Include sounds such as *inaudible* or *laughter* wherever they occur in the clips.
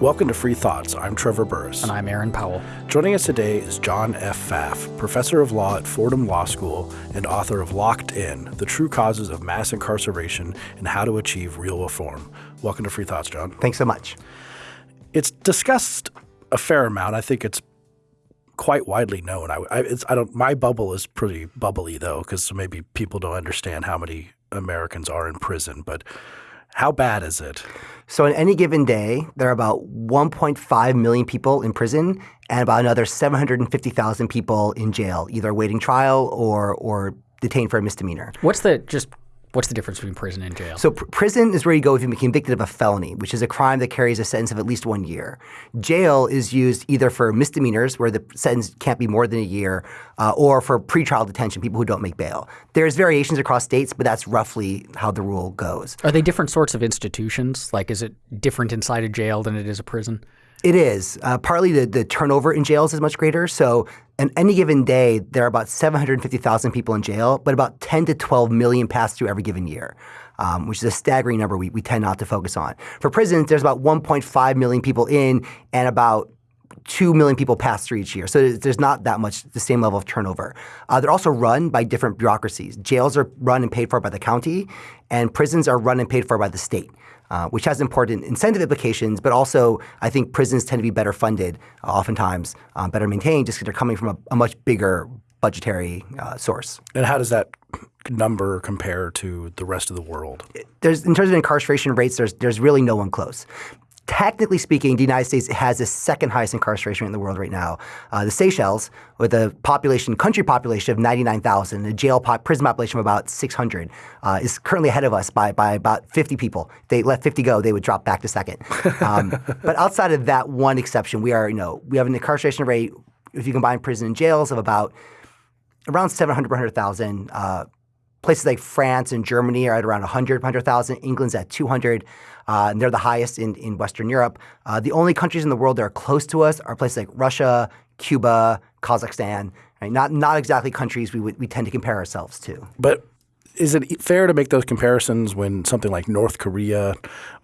Welcome to Free Thoughts. I'm Trevor Burrus. And I'm Aaron Powell. Joining us today is John F. Pfaff, professor of law at Fordham Law School and author of Locked In The True Causes of Mass Incarceration and How to Achieve Real Reform. Welcome to Free Thoughts, John. Thanks so much. It's discussed a fair amount. I think it's quite widely known. I, I, I don't. My bubble is pretty bubbly though, because maybe people don't understand how many Americans are in prison. But how bad is it? So on any given day, there are about 1.5 million people in prison and about another 750,000 people in jail, either awaiting trial or or detained for a misdemeanor. What's the just What's the difference between prison and jail? So pr- prison is where you go if you've been convicted of a felony, which is a crime that carries a sentence of at least one year. Jail is used either for misdemeanors, where the sentence can't be more than a year, uh, or for pretrial detention, people who don't make bail. There's variations across states, but that's roughly how the rule goes. Are they different sorts of institutions? Like, is it different inside a jail than it is a prison? It is. Uh, partly the, the turnover in jails is much greater. So, on any given day, there are about 750,000 people in jail, but about 10 to 12 million pass through every given year. Um, which is a staggering number we, we tend not to focus on. For prisons, there's about 1.5 million people in and about 2 million people pass through each year. So there's not that much the same level of turnover. Uh, they're also run by different bureaucracies. Jails are run and paid for by the county, and prisons are run and paid for by the state. Uh, which has important incentive implications, but also I think prisons tend to be better funded, uh, oftentimes uh, better maintained, just because they're coming from a, a much bigger budgetary uh, source. And how does that number compare to the rest of the world? There's, in terms of incarceration rates, there's, there's really no one close technically speaking, the United States has the second highest incarceration rate in the world right now. Uh, the Seychelles, with a population, country population of 99,000, a jail pop, prison population of about 600, uh, is currently ahead of us by, by about 50 people. they let 50 go, they would drop back to second. Um, *laughs* but outside of that one exception, we are, you know, we have an incarceration rate, if you combine prison and jails, of about around 700, per 100,000. Uh, places like France and Germany are at around 100, 100,000. England's at 200. Uh, and they're the highest in, in Western Europe. Uh, the only countries in the world that are close to us are places like Russia, Cuba, Kazakhstan. Right? Not not exactly countries we would, we tend to compare ourselves to. But is it fair to make those comparisons when something like North Korea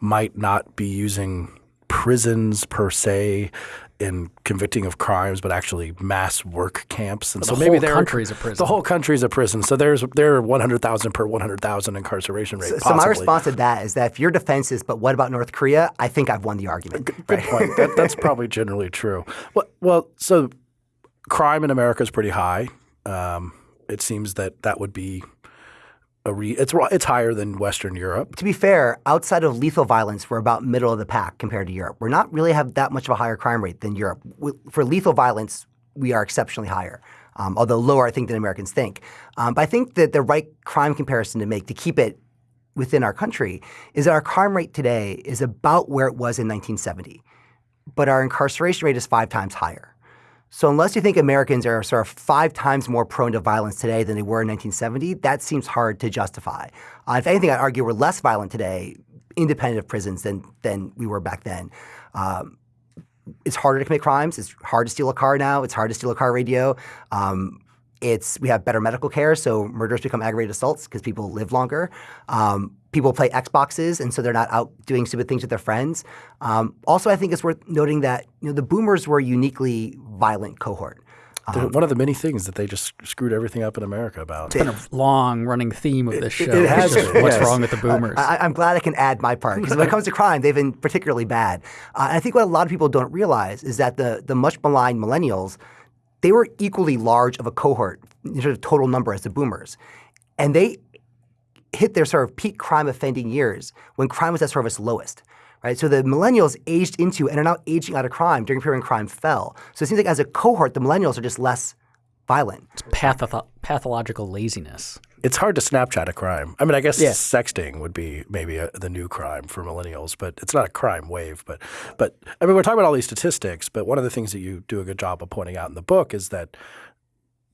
might not be using prisons per se in convicting of crimes, but actually mass work camps. And so maybe the country is a prison. The whole country is a prison. So there's there are 100,000 per 100,000 incarceration rate. So, so, my response to that is that if your defense is, but what about North Korea? I think I've won the argument. Good, good right? point. that, *laughs* that's probably generally true. Well, well, so crime in America is pretty high. Um, it seems that that would be Re- it's it's higher than Western Europe. To be fair, outside of lethal violence, we're about middle of the pack compared to Europe. We're not really have that much of a higher crime rate than Europe. For lethal violence, we are exceptionally higher, um, although lower, I think, than Americans think. Um, but I think that the right crime comparison to make to keep it within our country is that our crime rate today is about where it was in 1970, but our incarceration rate is five times higher. So unless you think Americans are sort of five times more prone to violence today than they were in 1970, that seems hard to justify. Uh, if anything, I'd argue we're less violent today, independent of prisons, than than we were back then. Um, it's harder to commit crimes. It's hard to steal a car now. It's hard to steal a car radio. Um, it's we have better medical care, so murders become aggravated assaults because people live longer. Um, people play Xboxes, and so they're not out doing stupid things with their friends. Um, also, I think it's worth noting that you know the Boomers were a uniquely violent cohort. Um, one of the many things that they just screwed everything up in America about. It's been a long running theme of this show. It, it has been. What's yes. wrong with the boomers? I, am glad I can add my part because when it comes to crime, they've been particularly bad. Uh, I think what a lot of people don't realize is that the the much maligned millennials they were equally large of a cohort in terms of total number as the boomers. And they hit their sort of peak crime offending years when crime was at sort of its lowest. Right? So the millennials aged into and are now aging out of crime during a period when crime fell. So it seems like as a cohort, the millennials are just less violent. It's patho- pathological laziness. It's hard to Snapchat a crime. I mean, I guess yeah. sexting would be maybe a, the new crime for millennials, but it's not a crime wave. But, but I mean, we're talking about all these statistics. But one of the things that you do a good job of pointing out in the book is that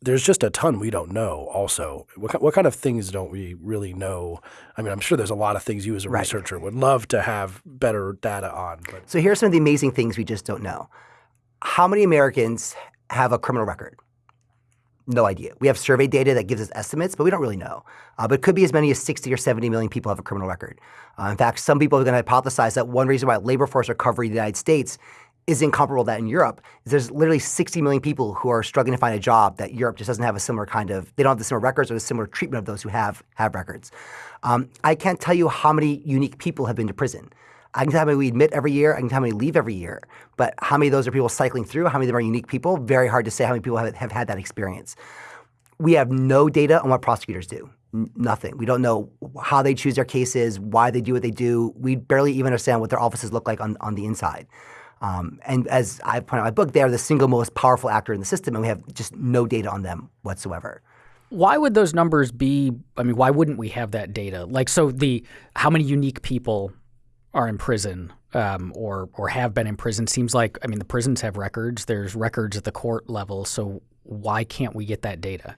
there's just a ton we don't know. Also, what, what kind of things don't we really know? I mean, I'm sure there's a lot of things you as a right. researcher would love to have better data on. But. So here are some of the amazing things we just don't know. How many Americans have a criminal record? No idea. We have survey data that gives us estimates, but we don't really know. Uh, but it could be as many as 60 or 70 million people have a criminal record. Uh, in fact, some people are going to hypothesize that one reason why labor force recovery in the United States is incomparable to that in Europe is there's literally 60 million people who are struggling to find a job that Europe just doesn't have a similar kind of, they don't have the similar records or the similar treatment of those who have, have records. Um, I can't tell you how many unique people have been to prison. I can tell how many we admit every year. I can tell how many leave every year. But how many of those are people cycling through? How many of them are unique people? Very hard to say how many people have, have had that experience. We have no data on what prosecutors do. N- nothing. We don't know how they choose their cases, why they do what they do. We barely even understand what their offices look like on, on the inside. Um, and as I point out in my book, they are the single most powerful actor in the system, and we have just no data on them whatsoever. Why would those numbers be? I mean, why wouldn't we have that data? Like, so the how many unique people are in prison um, or or have been in prison seems like I mean the prisons have records. There's records at the court level. So why can't we get that data?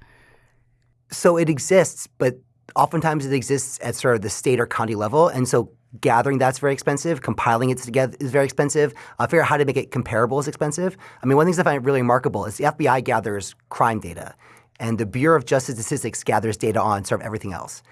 So it exists, but oftentimes it exists at sort of the state or county level, and so gathering that's very expensive. Compiling it together is very expensive. Uh, figure out how to make it comparable is expensive. I mean, one things I find really remarkable is the FBI gathers crime data, and the Bureau of Justice Statistics gathers data on sort of everything else,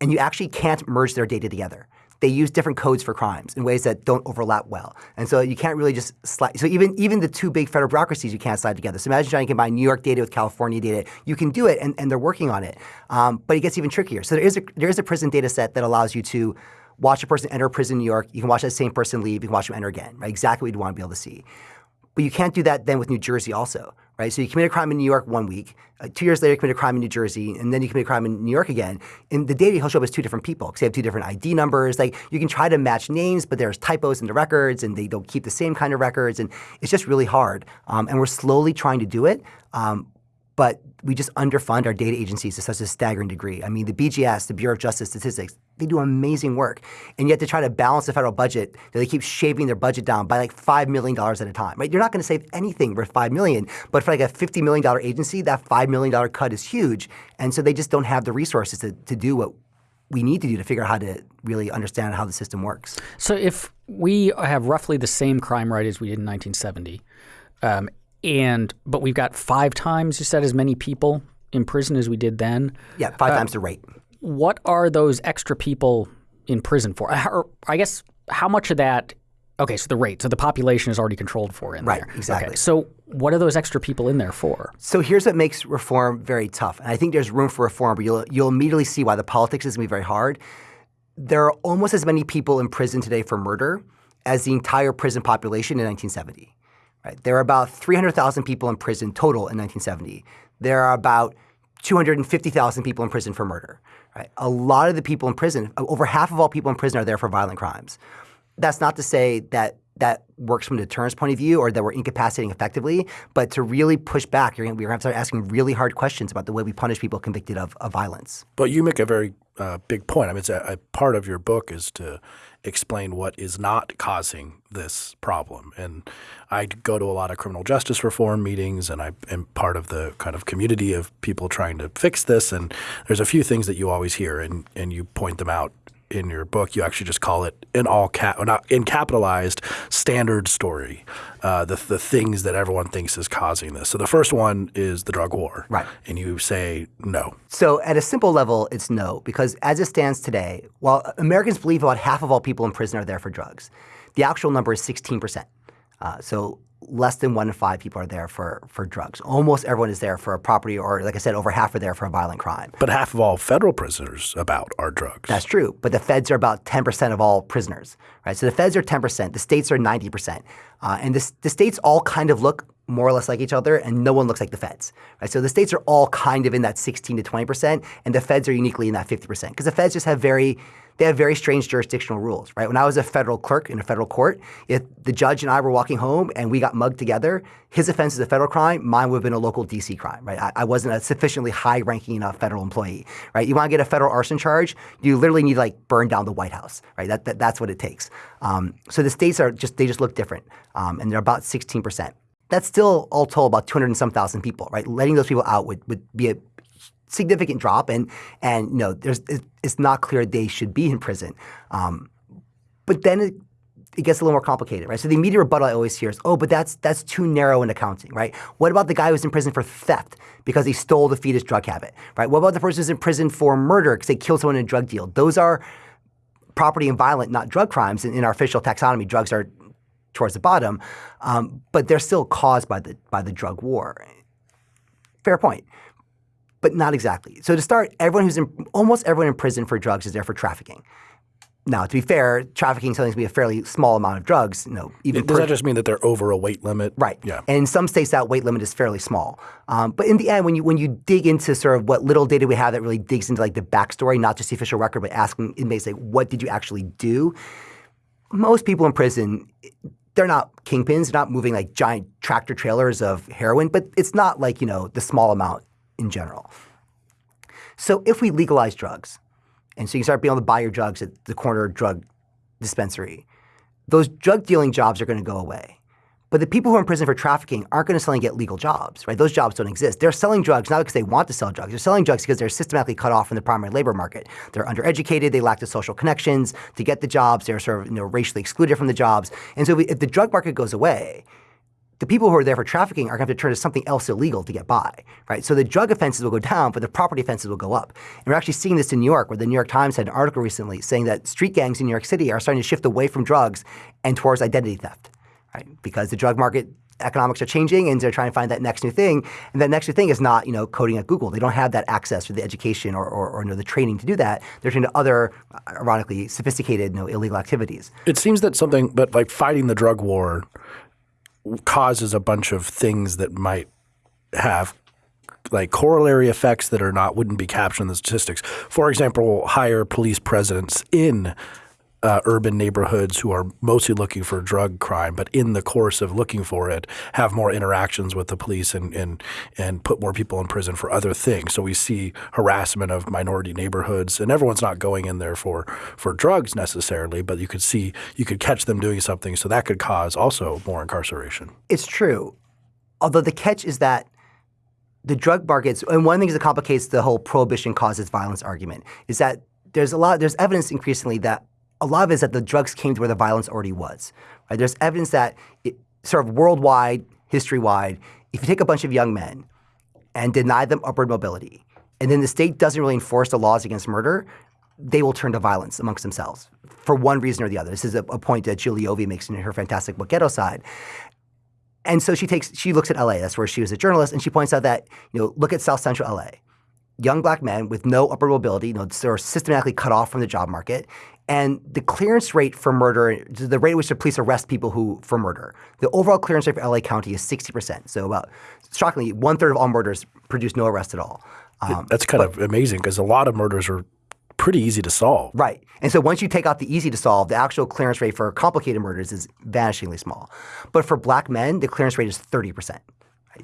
and you actually can't merge their data together they use different codes for crimes in ways that don't overlap well. And so you can't really just slide. So even even the two big federal bureaucracies you can't slide together. So imagine trying to combine New York data with California data. You can do it, and, and they're working on it. Um, but it gets even trickier. So there is a there is a prison data set that allows you to watch a person enter prison in New York. You can watch that same person leave. You can watch them enter again. Right? Exactly what you'd want to be able to see. But you can't do that then with New Jersey also, right? So you commit a crime in New York one week, uh, two years later you commit a crime in New Jersey, and then you commit a crime in New York again. And the data he'll show up as two different people because they have two different ID numbers. Like you can try to match names, but there's typos in the records, and they don't keep the same kind of records, and it's just really hard. Um, and we're slowly trying to do it. Um, but we just underfund our data agencies to such a staggering degree. I mean, the BJS, the Bureau of Justice Statistics, they do amazing work. And yet to try to balance the federal budget, they keep shaving their budget down by like $5 million at a time, right? You're not going to save anything worth 5 million, but for like a $50 million agency, that $5 million cut is huge. And so they just don't have the resources to, to do what we need to do to figure out how to really understand how the system works. So if we have roughly the same crime rate as we did in 1970, um, and but we've got five times you said as many people in prison as we did then. Yeah, five uh, times the rate. What are those extra people in prison for? Or I guess how much of that? Okay, so the rate, so the population is already controlled for in right, there. Right, exactly. Okay, so what are those extra people in there for? So here's what makes reform very tough, and I think there's room for reform, but you'll you'll immediately see why the politics is going to be very hard. There are almost as many people in prison today for murder as the entire prison population in 1970. Right? There are about 300,000 people in prison total in 1970. There are about 250,000 people in prison for murder. Right? A lot of the people in prison, over half of all people in prison are there for violent crimes. That's not to say that that works from a deterrence point of view or that we're incapacitating effectively, but to really push back, you're going to have to start asking really hard questions about the way we punish people convicted of, of violence. But you make a very uh, big point. I mean, it's a, a part of your book is to explain what is not causing this problem. And I go to a lot of criminal justice reform meetings, and I am part of the kind of community of people trying to fix this. And there's a few things that you always hear, and, and you point them out in your book, you actually just call it in all cap, not in capitalized standard story, uh, the the things that everyone thinks is causing this. So the first one is the drug war, right? And you say no. So at a simple level, it's no because as it stands today, while Americans believe about half of all people in prison are there for drugs, the actual number is 16 percent. Uh, so less than one in five people are there for, for drugs. Almost everyone is there for a property, or like I said, over half are there for a violent crime. But half of all federal prisoners about are drugs. That's true. But the feds are about 10% of all prisoners, right? So the feds are 10%, the states are 90%. Uh, and the, the states all kind of look more or less like each other, and no one looks like the feds. Right? So the states are all kind of in that 16 to 20%, and the feds are uniquely in that 50%. Because the feds just have very they have very strange jurisdictional rules, right? When I was a federal clerk in a federal court, if the judge and I were walking home and we got mugged together, his offense is a federal crime, mine would have been a local DC crime, right? I, I wasn't a sufficiently high-ranking enough federal employee, right? You want to get a federal arson charge, you literally need to like burn down the White House, right? That, that that's what it takes. Um, so the states are just they just look different, um, and they're about 16 percent that's still all told about 200 and some thousand people, right? Letting those people out would, would be a significant drop, and and you know, there's it's not clear they should be in prison. Um, but then it, it gets a little more complicated, right? So the immediate rebuttal I always hear is, oh, but that's that's too narrow in accounting, right? What about the guy who's in prison for theft because he stole the fetus drug habit, right? What about the person who's in prison for murder because they killed someone in a drug deal? Those are property and violent, not drug crimes. In, in our official taxonomy, drugs are towards the bottom, um, but they're still caused by the by the drug war. Fair point, but not exactly. So to start, everyone who's in almost everyone in prison for drugs is there for trafficking. Now, to be fair, trafficking tends to be a fairly small amount of drugs. You know, even does that just mean that they're over a weight limit? Right. Yeah. And in some states, that weight limit is fairly small. Um, but in the end, when you when you dig into sort of what little data we have that really digs into like the backstory, not just the official record, but asking inmates like, what did you actually do? Most people in prison, they're not kingpins. They're not moving like giant tractor trailers of heroin, but it's not like you know the small amount in general. So if we legalize drugs and so you start being able to buy your drugs at the corner drug dispensary. Those drug dealing jobs are going to go away. But the people who are in prison for trafficking aren't going to suddenly get legal jobs, right? Those jobs don't exist. They're selling drugs not because they want to sell drugs. They're selling drugs because they're systematically cut off from the primary labor market. They're undereducated. They lack the social connections to get the jobs. They're sort of you know, racially excluded from the jobs. And so if the drug market goes away, the people who are there for trafficking are going to have to turn to something else illegal to get by, right? So the drug offenses will go down, but the property offenses will go up. And we're actually seeing this in New York, where the New York Times had an article recently saying that street gangs in New York City are starting to shift away from drugs and towards identity theft, right? Because the drug market economics are changing and they're trying to find that next new thing. And that next new thing is not, you know, coding at Google. They don't have that access or the education or, or, or you know, the training to do that. They're turning to other, ironically, sophisticated, you know, illegal activities. It seems that something, but like fighting the drug war causes a bunch of things that might have like corollary effects that are not wouldn't be captured in the statistics. For example, higher police presence in uh, urban neighborhoods who are mostly looking for drug crime, but in the course of looking for it, have more interactions with the police and and and put more people in prison for other things. So we see harassment of minority neighborhoods, and everyone's not going in there for for drugs necessarily, but you could see you could catch them doing something, so that could cause also more incarceration. It's true, although the catch is that the drug markets, and one of the things that complicates the whole prohibition causes violence argument is that there's a lot, there's evidence increasingly that a lot of it is that the drugs came to where the violence already was. Right? There's evidence that it, sort of worldwide, history-wide, if you take a bunch of young men and deny them upward mobility, and then the state doesn't really enforce the laws against murder, they will turn to violence amongst themselves for one reason or the other. This is a, a point that Leovy makes in her fantastic book Ghettoside. And so she takes she looks at LA, that's where she was a journalist, and she points out that, you know, look at South Central LA. Young black men with no upward mobility, you know, they're systematically cut off from the job market. And the clearance rate for murder, the rate at which the police arrest people who for murder, the overall clearance rate for LA County is 60%. So about, shockingly, one third of all murders produce no arrest at all. Um, That's kind but, of amazing because a lot of murders are pretty easy to solve. Right. And so once you take out the easy to solve, the actual clearance rate for complicated murders is vanishingly small. But for black men, the clearance rate is 30%.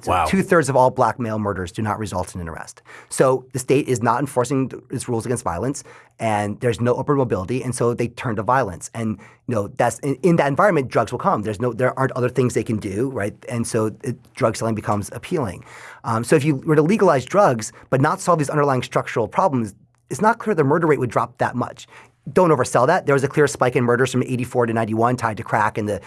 So wow. two thirds of all black male murders do not result in an arrest. So the state is not enforcing its rules against violence, and there's no upward mobility, and so they turn to violence. And you know that's in, in that environment, drugs will come. There's no, there aren't other things they can do, right? And so it, drug selling becomes appealing. Um, so if you were to legalize drugs but not solve these underlying structural problems, it's not clear the murder rate would drop that much don't oversell that. There was a clear spike in murders from 84 to 91 tied to crack and the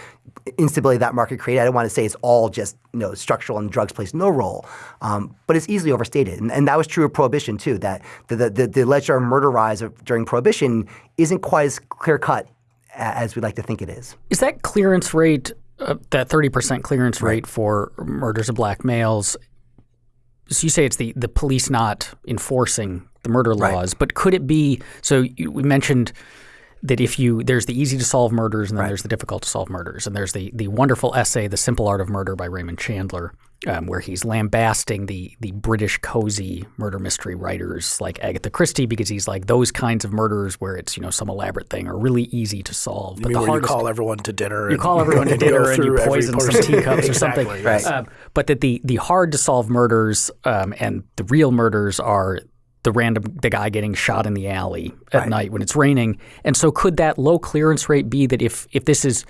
instability that market created. I don't want to say it's all just you know, structural and drugs plays no role, um, but it's easily overstated. And, and, that was true of Prohibition too, that the, the, the, the alleged murder rise of, during Prohibition isn't quite as clear cut as we'd like to think it is. Is that clearance rate, uh, that 30% clearance rate for murders of black males, so you say it's the, the police not enforcing the murder laws, right. but could it be? So you, we mentioned that if you there's the easy to solve murders and then right. there's the difficult to solve murders, and there's the the wonderful essay, "The Simple Art of Murder" by Raymond Chandler, um, where he's lambasting the the British cozy murder mystery writers like Agatha Christie because he's like those kinds of murders where it's you know some elaborate thing are really easy to solve. You but the hardest, you call everyone to dinner. You call everyone to dinner and you poison some *laughs* teacups or something. Right. Um, but that the the hard to solve murders um, and the real murders are the random the guy getting shot in the alley at right. night when it's raining. And so could that low clearance rate be that if if this is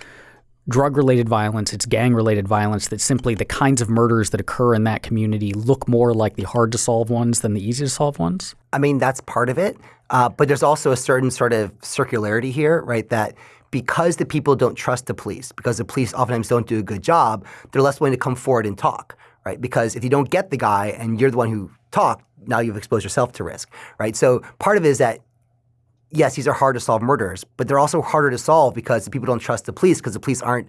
drug related violence, it's gang related violence, that simply the kinds of murders that occur in that community look more like the hard to solve ones than the easy to solve ones? I mean, that's part of it. Uh, but there's also a certain sort of circularity here, right? That because the people don't trust the police, because the police oftentimes don't do a good job, they're less willing to come forward and talk, right? Because if you don't get the guy and you're the one who talked, now you've exposed yourself to risk, right? So part of it is that yes, these are hard to solve murders, but they're also harder to solve because the people don't trust the police because the police aren't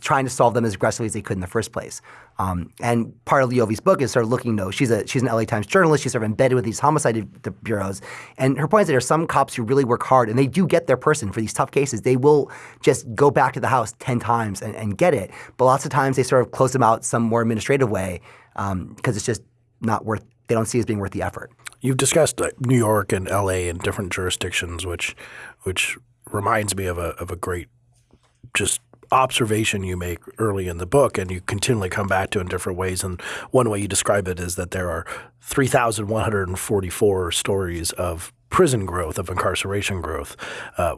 trying to solve them as aggressively as they could in the first place. Um, and part of Leovy's book is sort of looking, though, she's a she's an LA Times journalist. She's sort of embedded with these homicide bureaus. And her point is that there are some cops who really work hard and they do get their person for these tough cases. They will just go back to the house 10 times and, and get it. But lots of times they sort of close them out some more administrative way because um, it's just not worth they don't see as being worth the effort. You've discussed New York and L.A. and different jurisdictions, which which reminds me of a of a great just observation you make early in the book and you continually come back to in different ways. And one way you describe it is that there are 3,144 stories of prison growth, of incarceration growth. Uh,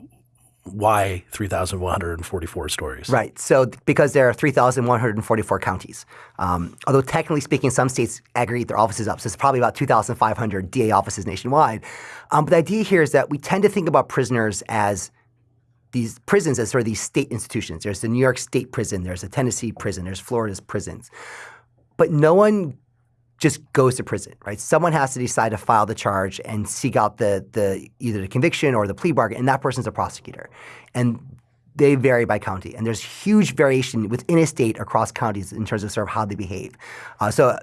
why 3,144 stories? Right. So because there are 3,144 counties. Um, although technically speaking, some states aggregate their offices up. So it's probably about 2,500 DA offices nationwide. Um, but the idea here is that we tend to think about prisoners as these prisons as sort of these state institutions. There's the New York State prison, there's the Tennessee prison, there's Florida's prisons. But no one just goes to prison, right? Someone has to decide to file the charge and seek out the the either the conviction or the plea bargain, and that person's a prosecutor. And they vary by county, and there's huge variation within a state across counties in terms of sort of how they behave. Uh, so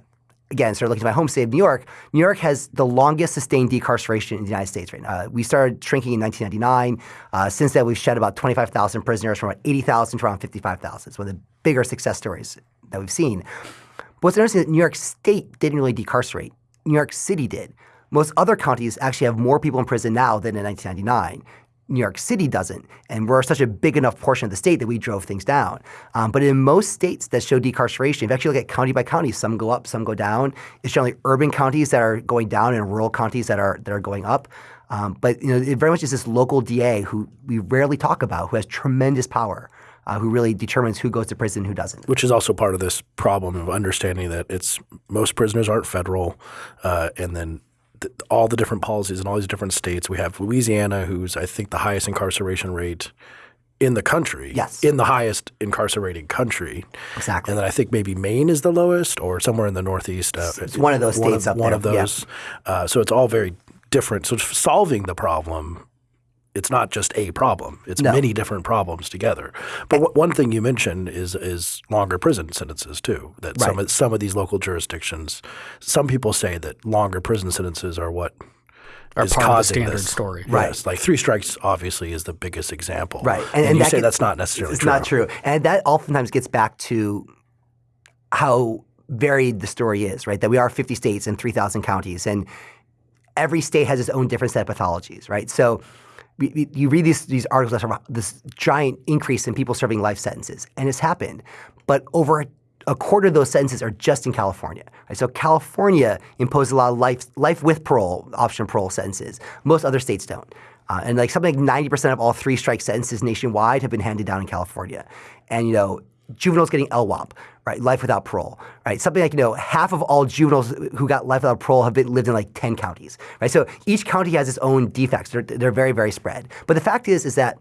again, sort of looking at my home state of New York, New York has the longest sustained decarceration in the United States right now. Uh, we started shrinking in 1999. Uh, since then, we've shed about 25,000 prisoners from about 80,000 to around 55,000. It's one of the bigger success stories that we've seen. What's interesting is New York State didn't really decarcerate. New York City did. Most other counties actually have more people in prison now than in 1999. New York City doesn't. And we're such a big enough portion of the state that we drove things down. Um, but in most states that show decarceration, if you actually look at county by county, some go up, some go down. It's generally urban counties that are going down and rural counties that are that are going up. Um, but you know, it very much is this local DA who we rarely talk about, who has tremendous power. Uh, who really determines who goes to prison and who doesn't. Which is also part of this problem of understanding that it's most prisoners aren't federal, uh, and then all the different policies in all these different states. We have Louisiana, who's I think the highest incarceration rate in the country. Yes. In the highest incarcerating country. Exactly. And then I think maybe Maine is the lowest or somewhere in the Northeast. Uh, it's one of those states of, up one there. of those. Yeah. Uh, so it's all very different. So solving the problem it's not just a problem. It's no. many different problems together. But w- one thing you mentioned is is longer prison sentences too. That right. some of, some of these local jurisdictions, some people say that longer prison sentences are what are is part causing of the standard this. story. Right. Yes, like three strikes obviously is the biggest example. Right. And, and you that say get, that's not necessarily it's true. not true. And that oftentimes gets back to how varied the story is, right? That we are 50 states and 3,000 counties, and every state has its own different set of pathologies, right? So you read these, these articles about this giant increase in people serving life sentences, and it's happened. But over a quarter of those sentences are just in California. Right? So California imposes a lot of life, life with parole, option parole sentences. Most other states don't. Uh, and like something like 90% of all three strike sentences nationwide have been handed down in California. And you know, juveniles getting LWOP, right? Life without parole, right? Something like, you know, half of all juveniles who got life without parole have been, lived in like 10 counties, right? So each county has its own defects. They're, they're very, very spread. But the fact is, is that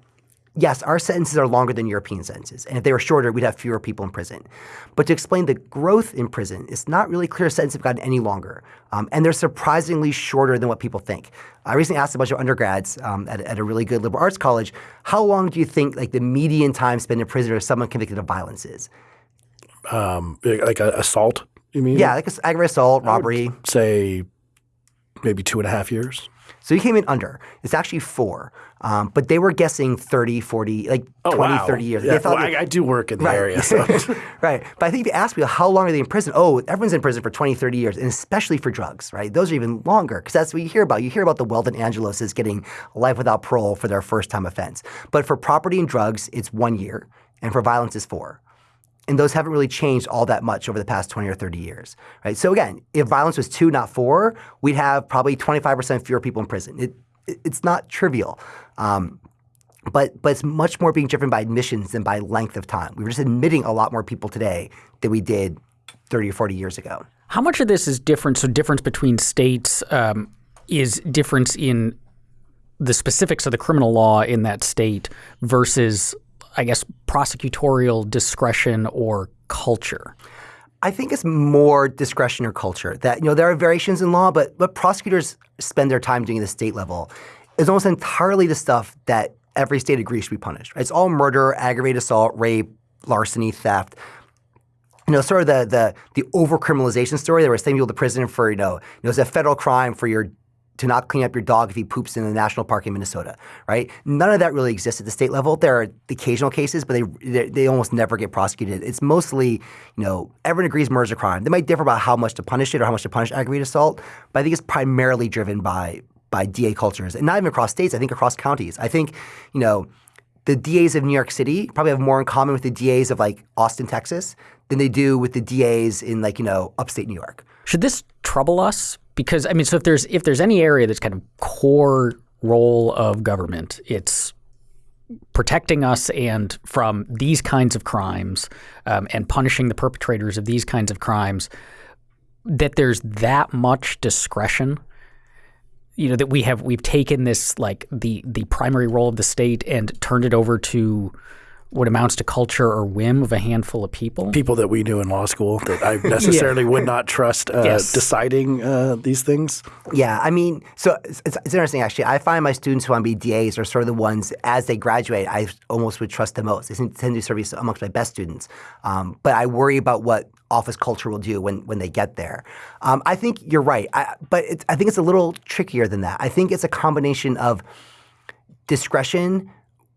yes, our sentences are longer than European sentences. And if they were shorter, we'd have fewer people in prison. But to explain the growth in prison, it's not really clear sentences have gotten any longer. Um, and they're surprisingly shorter than what people think. I recently asked a bunch of undergrads um, at, at, a really good liberal arts college, how long do you think like the median time spent in prison for someone convicted of violence is? Um, like a assault, you mean? Yeah, like aggravated assault, robbery. say maybe two and a half years. So you came in under. It's actually four. Um, but they were guessing 30, 40, like oh, 20, wow. 30 years. Yeah. Well, I, I, do work in the right. area. *laughs* So. right. But I think if you ask people how long are they in prison, oh, everyone's in prison for 20, 30 years, and especially for drugs, right? Those are even longer because that's what you hear about. You hear about the Weldon Angeloses getting life without parole for their first time offense. But for property and drugs, it's one year, and for violence, it's four and those haven't really changed all that much over the past 20 or 30 years, right? So again, if violence was two, not four, we'd have probably 25% fewer people in prison. It, it it's not trivial. Um, but but it's much more being driven by admissions than by length of time. We were just admitting a lot more people today than we did 30 or 40 years ago. How much of this is different? So difference between states um, is difference in the specifics of the criminal law in that state versus, I guess, prosecutorial discretion or culture? I think it's more discretion or culture. That you know there are variations in law, but what prosecutors spend their time doing at the state level is almost entirely the stuff that every state agrees should be punished. Right? It's all murder, aggravated assault, rape, larceny, theft. You know, sort of the the the overcriminalization story. They were sending people to prison for you know, you know, a federal crime for your to not clean up your dog if he poops in the national park in Minnesota, right? None of that really exists at the state level. There are occasional cases, but they they, almost never get prosecuted. It's mostly, you know, everyone agrees murder is a crime. They might differ about how much to punish it or how much to punish aggravated assault, but I think it's primarily driven by by DA cultures, and not even across states. I think across counties. I think, you know, the DAs of New York City probably have more in common with the DAs of like Austin, Texas, than they do with the DAs in like you know upstate New York. Should this trouble us? Because I mean, so if there's if there's any area that's kind of core role of government, it's protecting us and from these kinds of crimes um, and punishing the perpetrators of these kinds of crimes. That there's that much discretion you know that we have we've taken this like the the primary role of the state and turned it over to what amounts to culture or whim of a handful of people. People that we knew in law school that I necessarily *laughs* yeah. would not trust uh, yes. deciding uh, these things. Yeah, I mean, so it's, it's, interesting actually. I find my students who want to be DAs are sort of the ones as they graduate, I almost would trust the most. They tend to sort be amongst my best students. Um, but I worry about what office culture will do when when they get there. Um, I think you're right, I, but I think it's a little trickier than that. I think it's a combination of discretion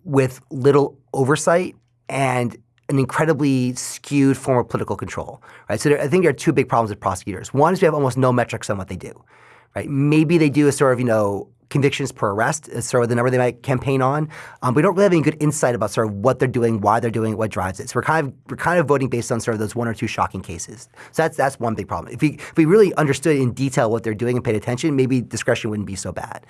with little oversight and an incredibly skewed form of political control, right? So there, I think there are two big problems with prosecutors. One is we have almost no metrics on what they do, right? Maybe they do a sort of, you know, convictions per arrest is sort of the number they might campaign on. Um, we don't really have any good insight about sort of what they're doing, why they're doing it, what drives it. So we're kind of we're kind of voting based on sort of those one or two shocking cases. So that's that's one big problem. If we if we really understood in detail what they're doing and paid attention, maybe discretion wouldn't be so bad.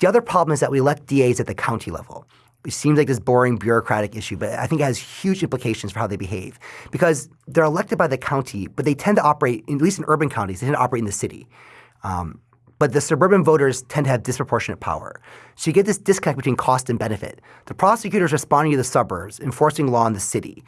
The other problem is that we elect DAs at the county level it seems like this boring bureaucratic issue, but I think it has huge implications for how they behave because they're elected by the county, but they tend to operate, at least in urban counties, they tend to operate in the city. Um, but the suburban voters tend to have disproportionate power. So you get this disconnect between cost and benefit. The prosecutors responding to the suburbs, enforcing law in the city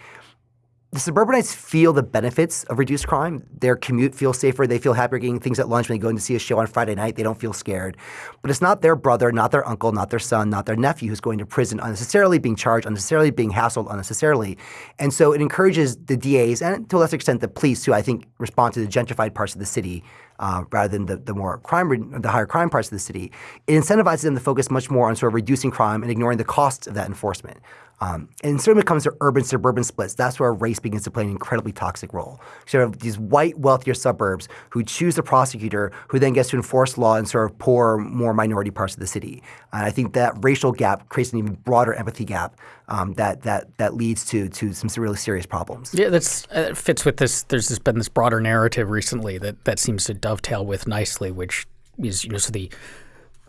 the suburbanites feel the benefits of reduced crime. Their commute feels safer. They feel happier getting things at lunch when they go in to see a show on Friday night. They don't feel scared. But it's not their brother, not their uncle, not their son, not their nephew who's going to prison unnecessarily, being charged unnecessarily, being hassled unnecessarily. And so it encourages the DAs and to a lesser extent the police, who I think respond to the gentrified parts of the city uh, rather than the, the more crime, the higher crime parts of the city. It incentivizes them to focus much more on sort of reducing crime and ignoring the costs of that enforcement. Um, and certainly when it comes to urban suburban splits, that's where race begins to play an incredibly toxic role. So you have these white, wealthier suburbs who choose the prosecutor who then gets to enforce law in sort of poor, more minority parts of the city. And I think that racial gap creates an even broader empathy gap um, that that that leads to to some really serious problems. Yeah, that's uh, fits with this. There's this, been this broader narrative recently that that seems to dovetail with nicely, which is you know so the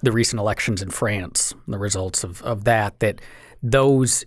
the recent elections in France, the results of of that that those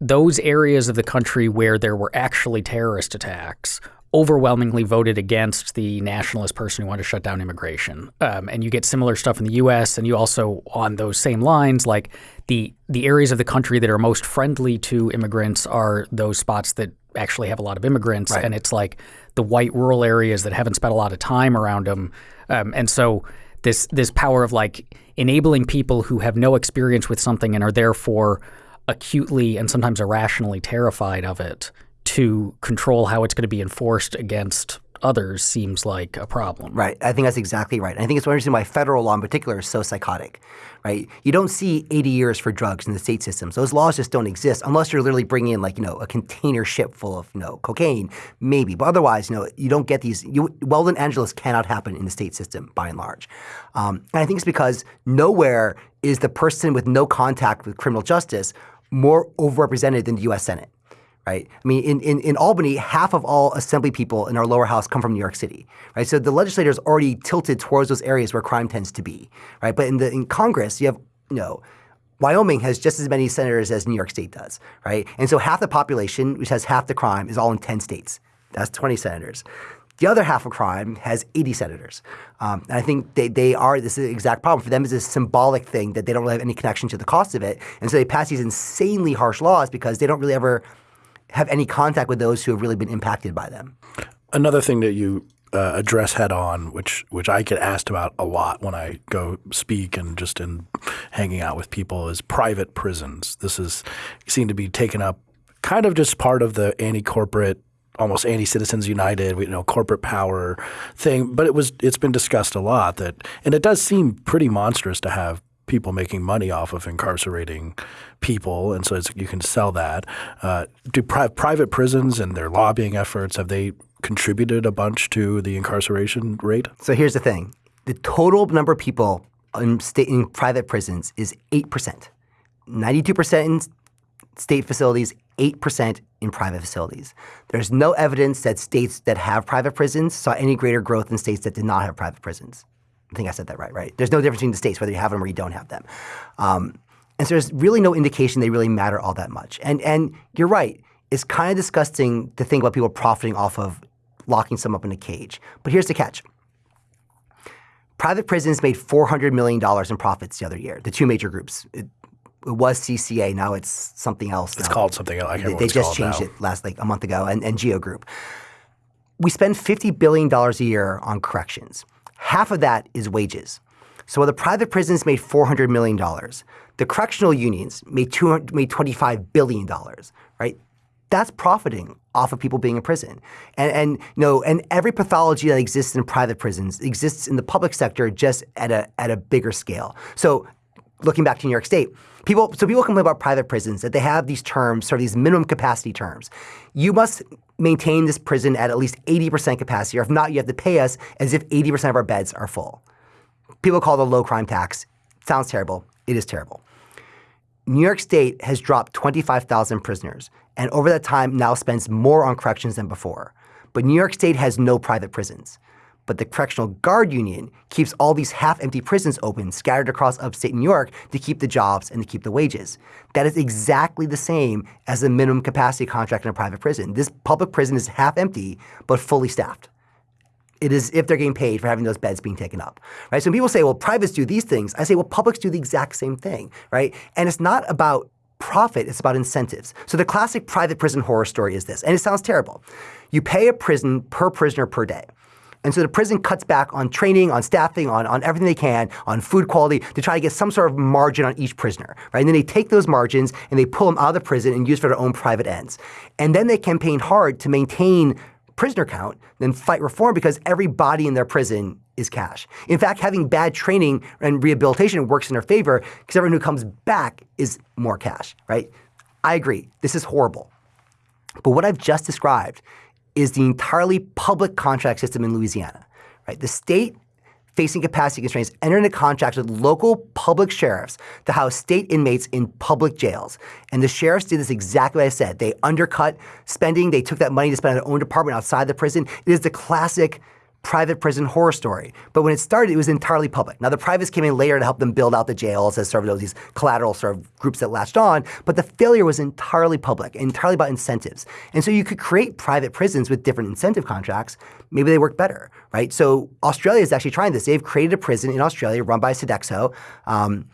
those areas of the country where there were actually terrorist attacks overwhelmingly voted against the nationalist person who wanted to shut down immigration. Um, and you get similar stuff in the U.S. And you also, on those same lines, like the the areas of the country that are most friendly to immigrants are those spots that actually have a lot of immigrants. Right. And it's like the white rural areas that haven't spent a lot of time around them. Um, and so this this power of like enabling people who have no experience with something and are therefore acutely and sometimes irrationally terrified of it to control how it's going to be enforced against others seems like a problem. Right. I think that's exactly right. And I think it's one reason why federal law in particular is so psychotic. Right. You don't see 80 years for drugs in the state systems. Those laws just don't exist unless you're literally bringing in like you know a container ship full of you know cocaine, maybe. But otherwise, you know, you don't get these. You, Weldon Angelos cannot happen in the state system by and large. Um, and I think it's because nowhere is the person with no contact with criminal justice more overrepresented than the U.S. Senate, right? I mean, in, in, in Albany, half of all assembly people in our lower house come from New York City, right? So the legislators already tilted towards those areas where crime tends to be, right? But in the in Congress, you have you know. Wyoming has just as many senators as New York State does, right? And so half the population, which has half the crime, is all in 10 states. That's 20 senators. The other half of crime has 80 senators. Um, and I think they, they are, this is the exact problem. For them, is a symbolic thing that they don't really have any connection to the cost of it. And so they pass these insanely harsh laws because they don't really ever have any contact with those who have really been impacted by them. Another thing that you uh, address head on, which which I get asked about a lot when I go speak and just in hanging out with people, is private prisons. This is seen to be taken up kind of just part of the anti-corporate almost anti-citizens united you know corporate power thing but it was it's been discussed a lot that and it does seem pretty monstrous to have people making money off of incarcerating people and so you can sell that. Uh, do pri- private prisons and their lobbying efforts have they contributed a bunch to the incarceration rate? So here's the thing. The total number of people in, state, in private prisons is 8% 92% in state facilities 8% in private facilities. There's no evidence that states that have private prisons saw any greater growth than states that did not have private prisons. I think I said that right, right? There's no difference between the states whether you have them or you don't have them. Um, and so there's really no indication they really matter all that much. And, and you're right, it's kind of disgusting to think about people profiting off of locking some up in a cage. But here's the catch. Private prisons made $400 million in profits the other year, the two major groups. It was CCA. Now it's something else. It's now. called something else. I They, they just changed now. it last like a month ago, and, and Geo Group. We spend fifty billion dollars a year on corrections. Half of that is wages. So while the private prisons made four hundred million dollars, the correctional unions made two made twenty five billion dollars. Right? That's profiting off of people being in prison. And, and you know, and every pathology that exists in private prisons exists in the public sector just at a at a bigger scale. So looking back to New York State, people so people complain about private prisons that they have these terms, sort of these minimum capacity terms. You must maintain this prison at at least 80% capacity, or if not, you have to pay us as if 80% of our beds are full. People call it a low crime tax. Sounds terrible. It is terrible. New York State has dropped 25,000 prisoners, and over that time now spends more on corrections than before. But New York State has no private prisons. But the Correctional Guard Union keeps all these half-empty prisons open, scattered across upstate New York, to keep the jobs and to keep the wages. That is exactly the same as a minimum capacity contract in a private prison. This public prison is half-empty, but fully staffed. It is if they're getting paid for having those beds being taken up, right? So people say, well, privates do these things, I say, well, publics do the exact same thing, right? And it's not about profit, it's about incentives. So the classic private prison horror story is this, and it sounds terrible. You pay a prison per prisoner per day. And so the prison cuts back on training, on staffing, on, on everything they can, on food quality to try to get some sort of margin on each prisoner, right? And then they take those margins and they pull them out of the prison and use for their own private ends. And then they campaign hard to maintain prisoner count, then fight reform because every body in their prison is cash. In fact, having bad training and rehabilitation works in their favor because everyone who comes back is more cash, right? I agree. This is horrible. But what I've just described is the entirely public contract system in Louisiana. Right? The state facing capacity constraints entered into contracts with local public sheriffs to house state inmates in public jails. And the sheriffs did this exactly what I said. They undercut spending. They took that money to spend on their own department outside the prison. It is the classic private prison horror story. But when it started, it was entirely public. Now, the privates came in later to help them build out the jails as sort of these collateral sort of groups that latched on. But the failure was entirely public, entirely about incentives. And so you could create private prisons with different incentive contracts. Maybe they work better, right? So Australia is actually trying this. They've created a prison in Australia run by Sodexo. Um,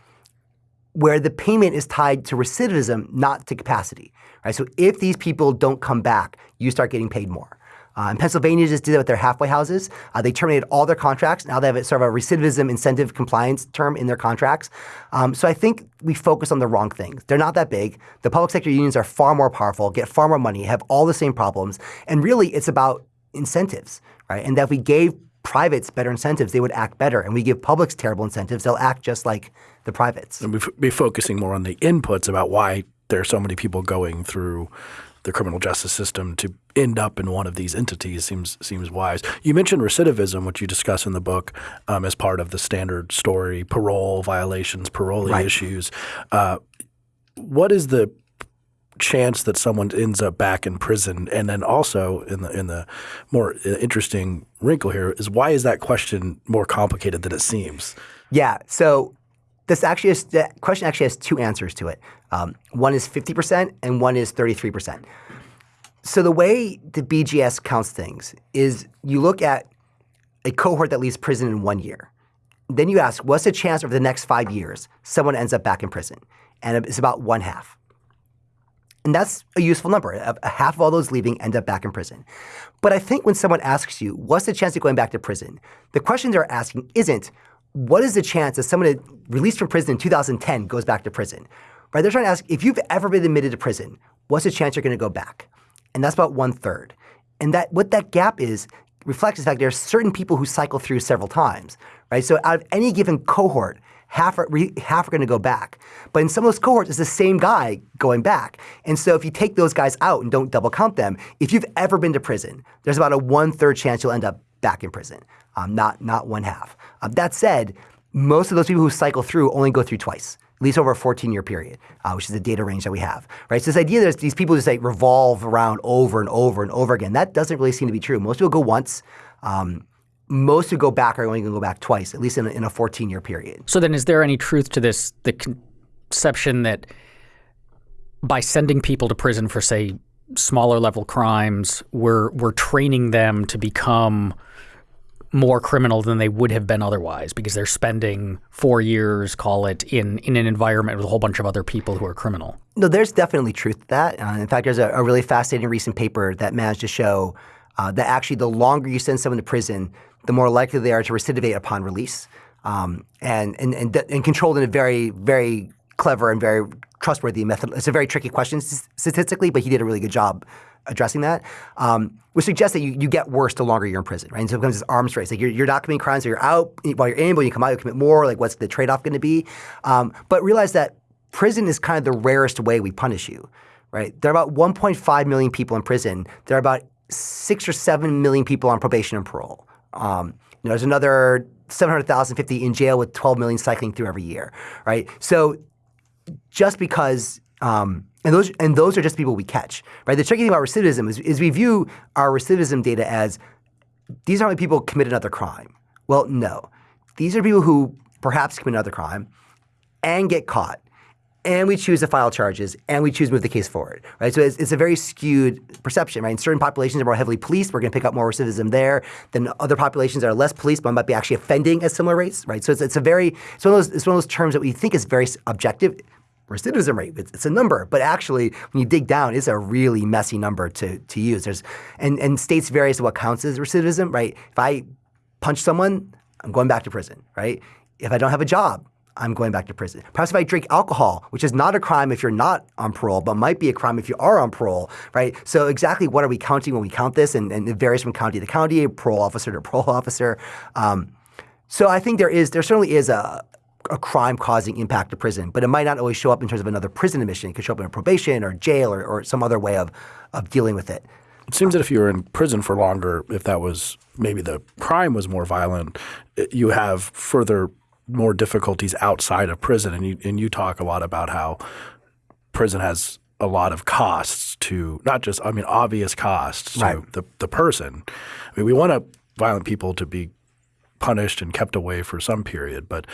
where the payment is tied to recidivism, not to capacity. Right? So if these people don't come back, you start getting paid more. Uh, and Pennsylvania just did that with their halfway houses. Uh, they terminated all their contracts. Now they have a, sort of a recidivism incentive compliance term in their contracts. Um, so I think we focus on the wrong things. They're not that big. The public sector unions are far more powerful, get far more money, have all the same problems. And really, it's about incentives, right? And that if we gave privates better incentives, they would act better. And we give publics terrible incentives, they'll act just like the privates. And we'd be focusing more on the inputs about why there are so many people going through the criminal justice system to end up in one of these entities seems seems wise. You mentioned recidivism, which you discuss in the book um, as part of the standard story, parole violations, parolee Right. issues. Uh, what is the chance that someone ends up back in prison? And then also in the in the more uh, interesting wrinkle here is why is that question more complicated than it seems? Yeah. So this actually is, the question actually has two answers to it. Um, one is 50% and one is 33%. So the way the BJS counts things is you look at a cohort that leaves prison in one year. Then you ask, what's the chance over the next five years someone ends up back in prison? And it's about one half. And that's a useful number. A half of all those leaving end up back in prison. But I think when someone asks you, what's the chance of going back to prison? The question they're asking isn't, what is the chance that someone released from prison in 2010 goes back to prison? Right? They're trying to ask, if you've ever been admitted to prison, what's the chance you're going to go back? And that's about one third. And that what that gap is reflects the fact there are certain people who cycle through several times, right? So out of any given cohort, half are, half are going to go back. But in some of those cohorts, it's the same guy going back. And so if you take those guys out and don't double count them, if you've ever been to prison, there's about a one third chance you'll end up back in prison, um, not not one half. Um, that said, most of those people who cycle through only go through twice at least over a 14 year period, uh, which is the data range that we have, right? So this idea that these people just like revolve around over and over and over again, that doesn't really seem to be true. Most people go once. Um, most who go back are only going to go back twice, at least in a, in a 14 year period. So then, is there any truth to this? The conception that by sending people to prison for, say, smaller level crimes, we're we're training them to become more criminal than they would have been otherwise because they're spending four years, call it, in in an environment with a whole bunch of other people who are criminal. No, there's definitely truth to that. Uh, in fact, there's a, a, really fascinating recent paper that managed to show uh, that actually the longer you send someone to prison, the more likely they are to recidivate upon release, um, and, and and and controlled in a very very clever and very trustworthy method. It's a very tricky question statistically, but he did a really good job addressing that, um, which suggests that you, you get worse the longer you're in prison, right? And so it becomes this arms race. Like you're, you're not committing crimes, so you're out while you're in, but when you come out, you commit more. Like what's the trade-off going to be? Um, but realize that prison is kind of the rarest way we punish you, right? There are about 1.5 million people in prison. There are about six or seven million people on probation and parole. Um, you know, there's another 750 in jail with 12 million cycling through every year, right? So just because um, and those and those are just people we catch, right? The tricky thing about recidivism is, is we view our recidivism data as these are only people who commit another crime. Well, no. These are people who perhaps commit another crime and get caught. And we choose to file charges and we choose to move the case forward, right? So it's, it's a very skewed perception, right? In certain populations are more heavily policed, we're going to pick up more recidivism there than other populations that are less policed, but might be actually offending at similar rates, right? So it's, it's a very, it's one, of those, it's one of those terms that we think is very objective recidivism rate. It's, it's, a number, but actually, when you dig down, it's a really messy number to, to use. There's and, and states vary as to what counts as recidivism, right? If I punch someone, I'm going back to prison, right? If I don't have a job, I'm going back to prison. Perhaps if I drink alcohol, which is not a crime if you're not on parole, but might be a crime if you are on parole, right? So exactly what are we counting when we count this? And, and it varies from county to county, parole officer to parole *laughs* officer. Um, so I think there is, there certainly is a, a crime causing impact to prison, but it might not always show up in terms of another prison admission. It could show up in a probation or jail or, or some other way of, of dealing with it. It seems that if you were in prison for longer, if that was maybe the crime was more violent, eh, you have further more difficulties outside of prison. And you, and you talk a lot about how prison has a lot of costs to not just, I mean, obvious costs to right. the, the person. I mean, we want to violent people to be punished and kept away for some period, but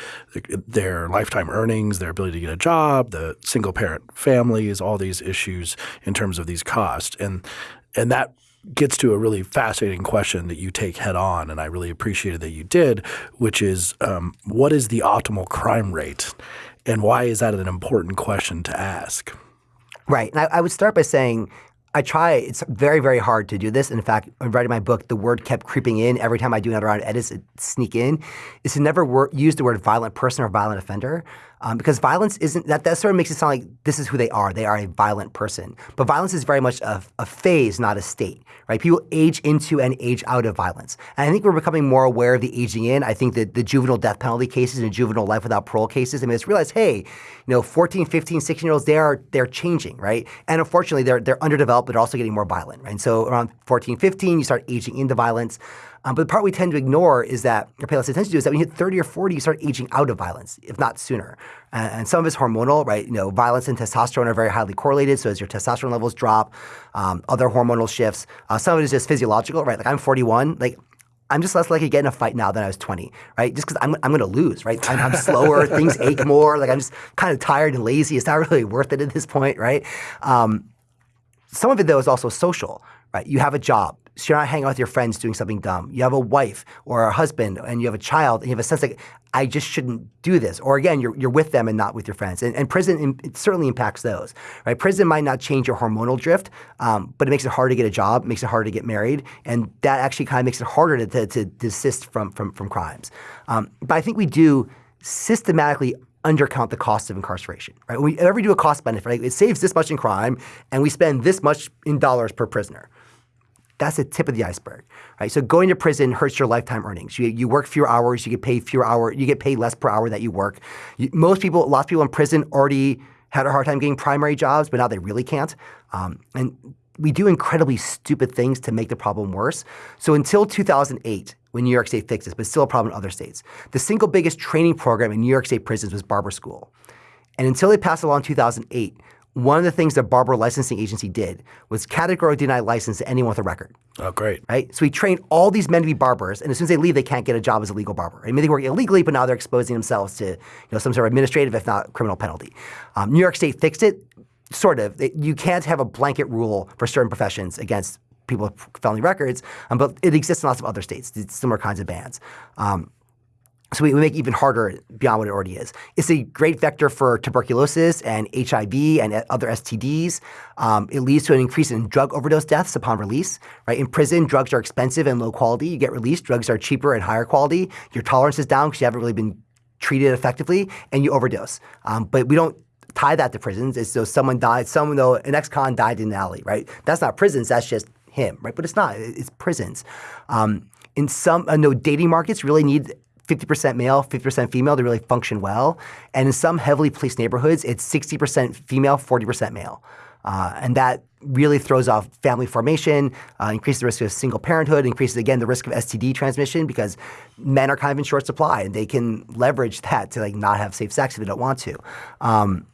their lifetime earnings, their ability to get a job, the single parent families, all these issues in terms of these costs. And and that gets to a really fascinating question that you take head on, and I really appreciated that you did, which is um, what is the optimal crime rate, and why is that an important question to ask? Right, and I, I would start by saying I try. It's very, very hard to do this. In fact, when writing my book, the word kept creeping in every time I do another round of edits. It sneak in. Is to never wor- use the word violent person or violent offender um, because violence isn't that. That sort of makes it sound like this is who they are. They are a violent person. But violence is very much a, a phase, not a state. Right? People age into and age out of violence. And I think we're becoming more aware of the aging in. I think that the juvenile death penalty cases and juvenile life without parole cases. I mean, it's realized, hey, you know, 14, 15, 16 year olds, they are they're changing, right? And unfortunately, they're they're underdeveloped, but also getting more violent, right? And so around 14, 15, you start aging into violence. Um, but the part we tend to ignore is that, or pay less attention to, is that when you hit 30 or 40, you start aging out of violence, if not sooner. And, and some of it's hormonal, right? You know, violence and testosterone are very highly correlated. So as your testosterone levels drop, um, other hormonal shifts. Uh, some of it is just physiological, right? Like I'm 41, like I'm just less likely to get in a fight now than I was 20, right? Just because I'm, I'm going to lose, right? I'm, I'm slower, *laughs* things ache more. Like I'm just kind of tired and lazy. It's not really worth it at this point, right? Um, some of it though is also social, right? You have a job. So you're not hanging out with your friends doing something dumb. You have a wife or a husband and you have a child and you have a sense like, I just shouldn't do this. Or again, you're, you're with them and not with your friends. And, and prison it certainly impacts those, right? Prison might not change your hormonal drift, um, but it makes it harder to get a job, makes it harder to get married, and that actually kind of makes it harder to, to, to desist from, from, from crimes. Um, but I think we do systematically undercount the cost of incarceration, right? When we ever do a cost benefit, right? it saves this much in crime and we spend this much in dollars per prisoner. That's the tip of the iceberg, right? So going to prison hurts your lifetime earnings. You, you work fewer hours, you get paid fewer hour, you get paid less per hour that you work. You, most people, lots of people in prison already had a hard time getting primary jobs, but now they really can't. Um, and we do incredibly stupid things to make the problem worse. So until 2008, when New York State fixed this, but still a problem in other states, the single biggest training program in New York State prisons was barber school. And until they passed a law in 2008, one of the things the barber licensing agency did was categorically deny license to anyone with a record. Oh, great. Right? So we train all these men to be barbers, and as soon as they leave, they can't get a job as a legal barber. I mean, they work illegally, but now they're exposing themselves to you know, some sort of administrative, if not criminal penalty. Um, New York State fixed it, sort of. It, you can't have a blanket rule for certain professions against people with felony records, um, but it exists in lots of other states, similar kinds of bans. Um, so we, we, make it even harder beyond what it already is. It's a great vector for tuberculosis and HIV and other STDs. Um, it leads to an increase in drug overdose deaths upon release. Right in prison, drugs are expensive and low quality. You get released, drugs are cheaper and higher quality. Your tolerance is down because you haven't really been treated effectively, and you overdose. Um, but we don't tie that to prisons. It's so someone died, someone though an ex-con died in an alley, right? That's not prisons. That's just him, right? But it's not. It's prisons. Um, in some, uh, no dating markets really need 50% male, 50% female to really function well. And in some heavily policed neighborhoods, it's 60% female, 40% male. Uh, and that really throws off family formation, uh, increases the risk of single parenthood, increases again the risk of STD transmission because men are kind of in short supply and they can leverage that to like not have safe sex if they don't want to. Um,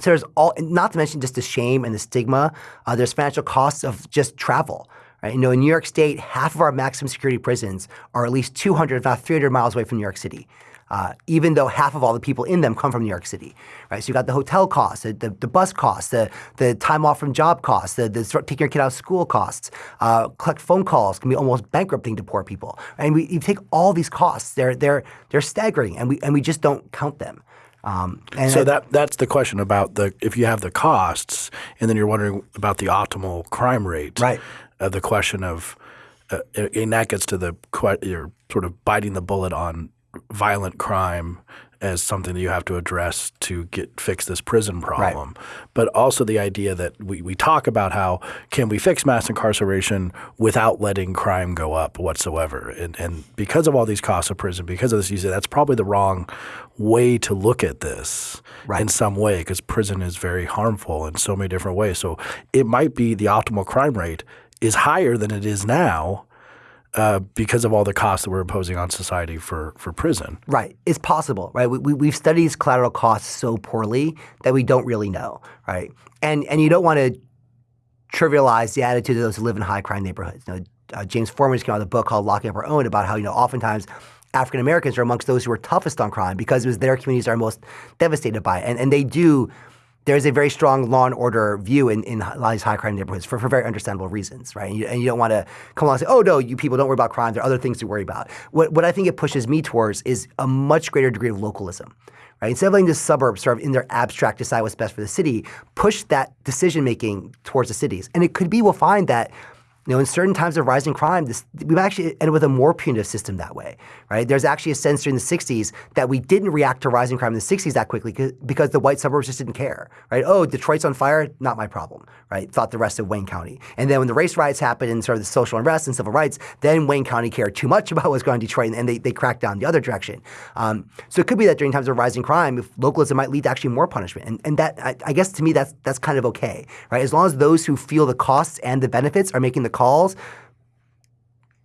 so there's all, not to mention just the shame and the stigma. Uh, there's financial costs of just travel. Right? You know, in New York State, half of our maximum security prisons are at least 200, if not 300 miles away from New York City. Uh, even though half of all the people in them come from New York City, right? So you got the hotel costs, the, the, the, bus costs, the, the time off from job costs, the, the taking your kid out of school costs, uh, collect phone calls can be almost bankrupting to poor people. And we you take all these costs, they're they're they're staggering, and we and we just don't count them. Um, so I, that that's the question about the if you have the costs, and then you're wondering about the optimal crime rate. Right uh, the question of, uh, and that gets to the you're sort of biting the bullet on violent crime as something that you have to address to get fix this prison problem. Right. But also the idea that we, we talk about how can we fix mass incarceration without letting crime go up whatsoever. And, and because of all these costs of prison, because of this, you say that's probably the wrong way to look at this right. in some way because prison is very harmful in so many different ways. So it might be the optimal crime rate is higher than it is now uh, because of all the costs that we're imposing on society for for prison. Right. It's possible, right? We, we, have studied these collateral costs so poorly that we don't really know, right? And and you don't want to trivialize the attitude of those who live in high crime neighborhoods. You know, uh, James Forman just came out with a book called Locking Up Our Own about how, you know, oftentimes African Americans are amongst those who are toughest on crime because it was their communities are most devastated by it. And, and they do there's a very strong law and order view in, in a lot of these high crime neighborhoods for, for very understandable reasons, right? And you, and you don't want to come along and say, oh, no, you people don't worry about crime. There are other things to worry about. What, what I think it pushes me towards is a much greater degree of localism. Right? Instead of letting the suburbs sort of in their abstract decide what's best for the city, push that decision making towards the cities. And it could be we'll find that you know, in certain times of rising crime, this, we've actually ended with a more punitive system that way, right? There's actually a sense during the 60s that we didn't react to rising crime in the 60s that quickly because the white suburbs just didn't care, right? Oh, Detroit's on fire, not my problem, right? Thought the rest of Wayne County. And then when the race riots happened and sort of the social unrest and civil rights, then Wayne County cared too much *laughs* about what's going on in Detroit and they, they cracked down the other direction. Um, so it could be that during times of rising crime, if localism might lead to actually more punishment. And, and that, I, I guess to me, that's, that's kind of okay, right? As long as those who feel the costs and the benefits are making the calls,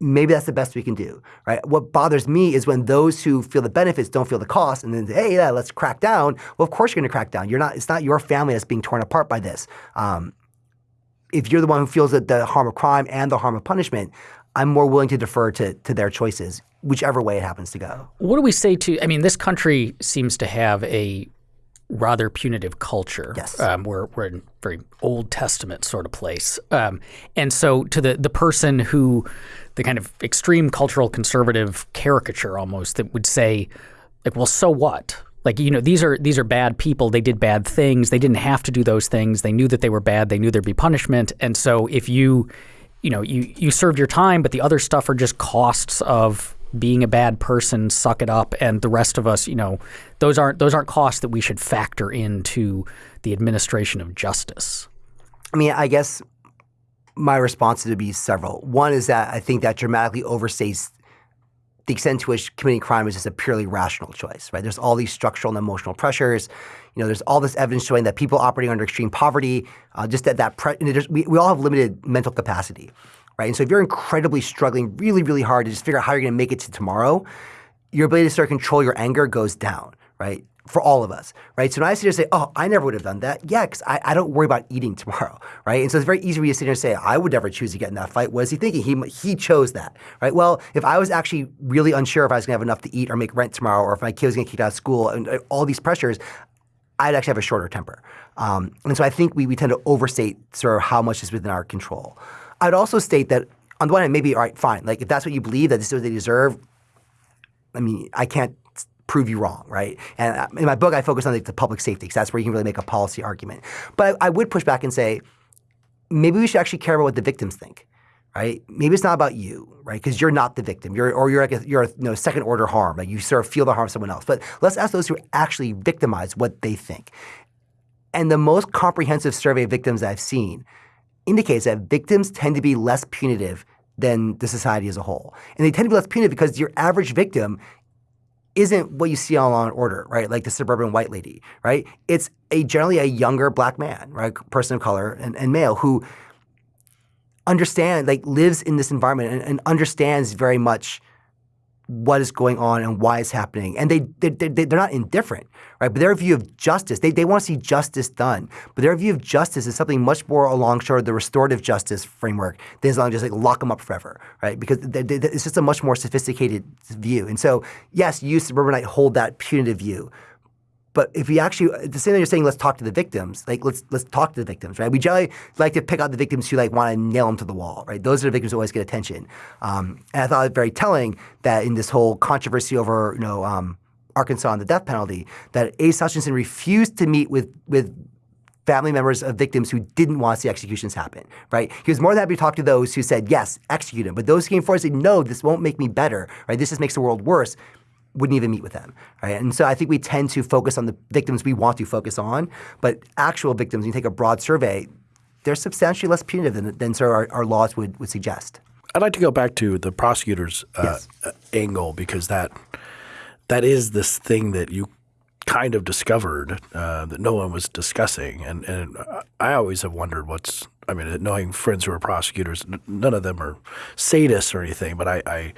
maybe that's the best we can do, right? What bothers me is when those who feel the benefits don't feel the cost, and then say, hey, yeah, let's crack down. Well, of course you're going to crack down. You're not. It's not your family that's being torn apart by this. Um, if you're the one who feels that the harm of crime and the harm of punishment, I'm more willing to defer to to their choices, whichever way it happens to go. What do we say to? I mean, this country seems to have a rather punitive culture. Yes. Um, we're, we're in very Old Testament sort of place. Um, and so to the, the person who, the kind of extreme cultural conservative caricature almost that would say, like, well, so what? Like, you know, these are these are bad people. They did bad things. They didn't have to do those things. They knew that they were bad. They knew there'd be punishment. And so if you, you know, you, you served your time, but the other stuff are just costs of being a bad person, suck it up, and the rest of us, you know, those aren't those aren't costs that we should factor into the administration of justice. I mean, I guess my response would be several. One is that I think that dramatically overstates the extent to which committing crime is just a purely rational choice, right? There's all these structural and emotional pressures. You know, there's all this evidence showing that people operating under extreme poverty, uh, just that that pre- we, we all have limited mental capacity right? And so if you're incredibly struggling really, really hard to just figure out how you're going to make it to tomorrow, your ability to start to control your anger goes down, right? For all of us, right? So when I sit here and say, oh, I never would have done that, yeah, because I, I, don't worry about eating tomorrow, *laughs* right? And so it's very easy for you to sit here and say, I would never choose to get in that fight. What is he thinking? He, he chose that, right? Well, if I was actually really unsure if I was going to have enough to eat or make rent tomorrow or if my kid was going to get kicked out of school and uh, all these pressures, I'd actually have a shorter temper. Um, and so I think we, we tend to overstate sort of how much is within our control. I'd also state that on the one hand, maybe all right, fine. Like if that's what you believe that this is what they deserve, I mean, I can't prove you wrong, right? And uh, in my book, I focus on like, the public safety because that's where you can really make a policy argument. But I, I would push back and say maybe we should actually care about what the victims think right? Maybe it's not about you, right? Because you're not the victim. You're or you're like a, you're a you know, second order harm. Like you sort of feel the harm of someone else. But let's ask those who actually victimized what they think. And the most comprehensive survey of victims I've seen indicates that victims tend to be less punitive than the society as a whole. And they tend to be less punitive because your average victim isn't what you see on Law and Order, right? Like the suburban white lady, right? It's a generally a younger black man, right? Person of color and, and male who understand, like lives in this environment and, and understands very much what is going on and why it's happening. And they, they, they, they're not indifferent, right? But their view of justice, they, they want to see justice done. But their view of justice is something much more along sort of the restorative justice framework than as long as just like lock them up forever, right? Because they, they, it's just a much more sophisticated view. And so, yes, you suburbanite hold that punitive view. But if we actually, the same thing you're saying, let's talk to the victims. Like let's let's talk to the victims, right? We generally like to pick out the victims who like want to nail them to the wall, right? Those are the victims who always get attention. Um, and I thought it very telling that in this whole controversy over you know um, Arkansas and the death penalty, that Asa Hutchinson refused to meet with with family members of victims who didn't want to see executions happen, right? He was more than happy to talk to those who said, yes, execute him. But those who came forward said, no, this won't make me better, right? This just makes the world worse wouldn't even meet with them, right? And so I think we tend to focus on the victims we want to focus on, but actual victims, when you take a broad survey, they're substantially less punitive than, than sort of our, our laws would, would suggest. I'd like to go back to the prosecutor's uh, yes. uh, angle because that that is this thing that you kind of discovered uh, that no one was discussing, and and I always have wondered what's. I mean, knowing friends who are prosecutors, none of them are sadists or anything, but I, I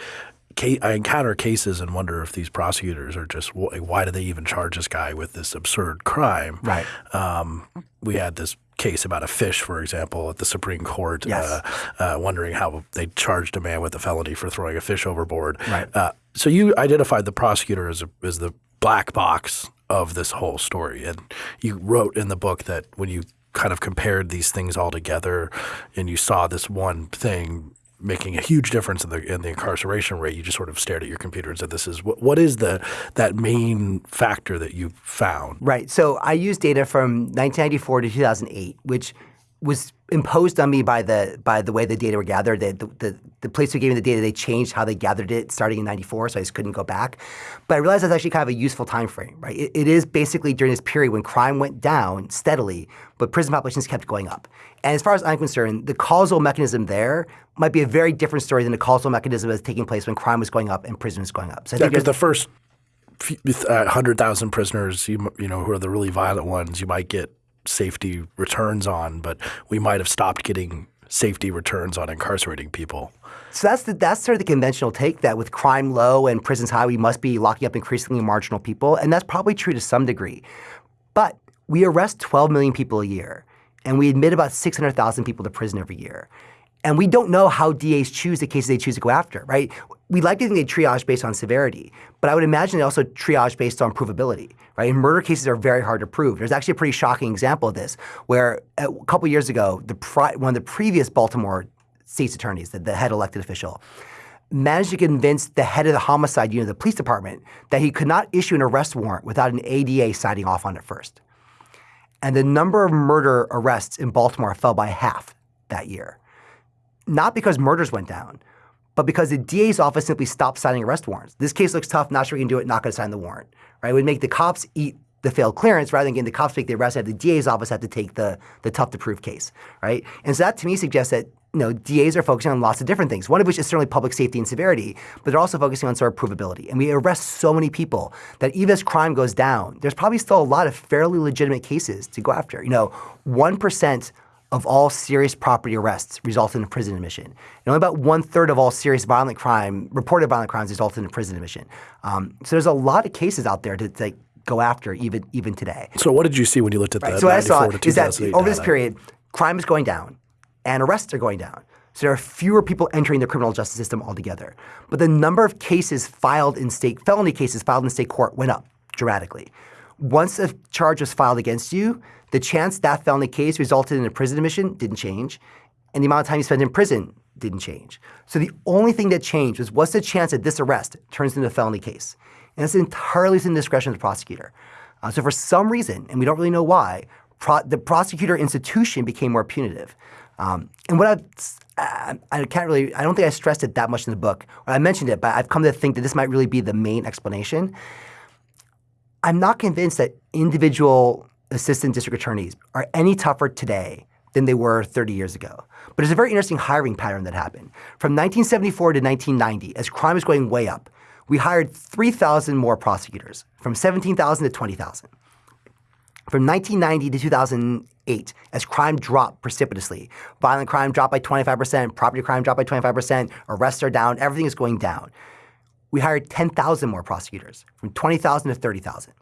I encounter cases and wonder if these prosecutors are just why do they even charge this guy with this absurd crime? Right. Um, we had this case about a fish, for example, at the Supreme Court, yes. uh, uh, wondering how they charged a man with a felony for throwing a fish overboard. Right. Uh, so you identified the prosecutor as, a, as the black box of this whole story, and you wrote in the book that when you kind of compared these things all together and you saw this one thing making a huge difference in the in the incarceration rate, you just sort of stared at your computer and said, "This is what, what is the that main factor that you found?" Right. So I used data from 1994 to 2008, which was imposed on me by the by the way the data were gathered. The, the, the, place who gave me the data, they changed how they gathered it starting in 94, so I just couldn't go back. But I realized that's actually kind of a useful time frame, right? It, it is basically during this period when crime went down steadily, but prison populations kept going up. And as far as I'm concerned, the causal mechanism there might be a very different story than the causal mechanism that's taking place when crime was going up and prison was going up. So I yeah, because the first uh, 100,000 prisoners, you, you know, who are the really violent ones, you might get safety returns on, but we might have stopped getting safety returns on incarcerating people. So that's the, that's sort of the conventional take that with crime low and prisons high, we must be locking up increasingly marginal people, and that's probably true to some degree. But we arrest 12 million people a year, and we admit about 600,000 people to prison every year. And we don't know how DAs choose the cases they choose to go after, right? We like to think they triage based on severity, but I would imagine they also triage based on provability, right? And murder cases are very hard to prove. There's actually a pretty shocking example of this, where a couple years ago, the one of the previous Baltimore state's attorneys, the, the head elected official, managed to convince the head of the homicide unit of the police department that he could not issue an arrest warrant without an ADA signing off on it first. And the number of murder arrests in Baltimore fell by half that year. Not because murders went down, but because the DA's office simply stopped signing arrest warrants. This case looks tough, not sure we can do it, not going to sign the warrant. Right? It would make the cops eat the failed clearance rather than getting the cops make the arrest. Have the DA's office have to take the the tough to prove case, right? And so that to me suggests that you know, DAs are focusing on lots of different things, one of which is certainly public safety and severity, but they're also focusing on sort of provability. And we arrest so many people that even as crime goes down, there's probably still a lot of fairly legitimate cases to go after. You know, 1% of all serious property arrests result in a prison admission. And only about one third of all serious violent crime, reported violent crimes, result in a prison admission. Um, so there's a lot of cases out there to, to go after even even today. So what did you see when you looked at right. that? So what I saw is that over this period, crime is going down and arrests are going down. So there are fewer people entering the criminal justice system altogether. But the number of cases filed in state, felony cases filed in state court went up dramatically. Once a charge was filed against you, the chance that felony case resulted in a prison admission didn't change, and the amount of time you spent in prison didn't change. So the only thing that changed was what's the chance that this arrest turns into a felony case? And it's entirely within the discretion of the prosecutor. Uh, so for some reason, and we don't really know why, pro the prosecutor institution became more punitive. Um, and what I, I can't really, I don't think I stressed it that much in the book. Or I mentioned it, but I've come to think that this might really be the main explanation. I'm not convinced that individual assistant district attorneys are any tougher today than they were 30 years ago. But it's a very interesting hiring pattern that happened. From 1974 to 1990, as crime was going way up, we hired 3,000 more prosecutors, from 17,000 to 20,000. From 1990 to 2008, as crime dropped precipitously, violent crime dropped by 25%, property crime dropped by 25%, arrests are down, everything is going down. We hired 10,000 more prosecutors, from 20,000 to 30,000.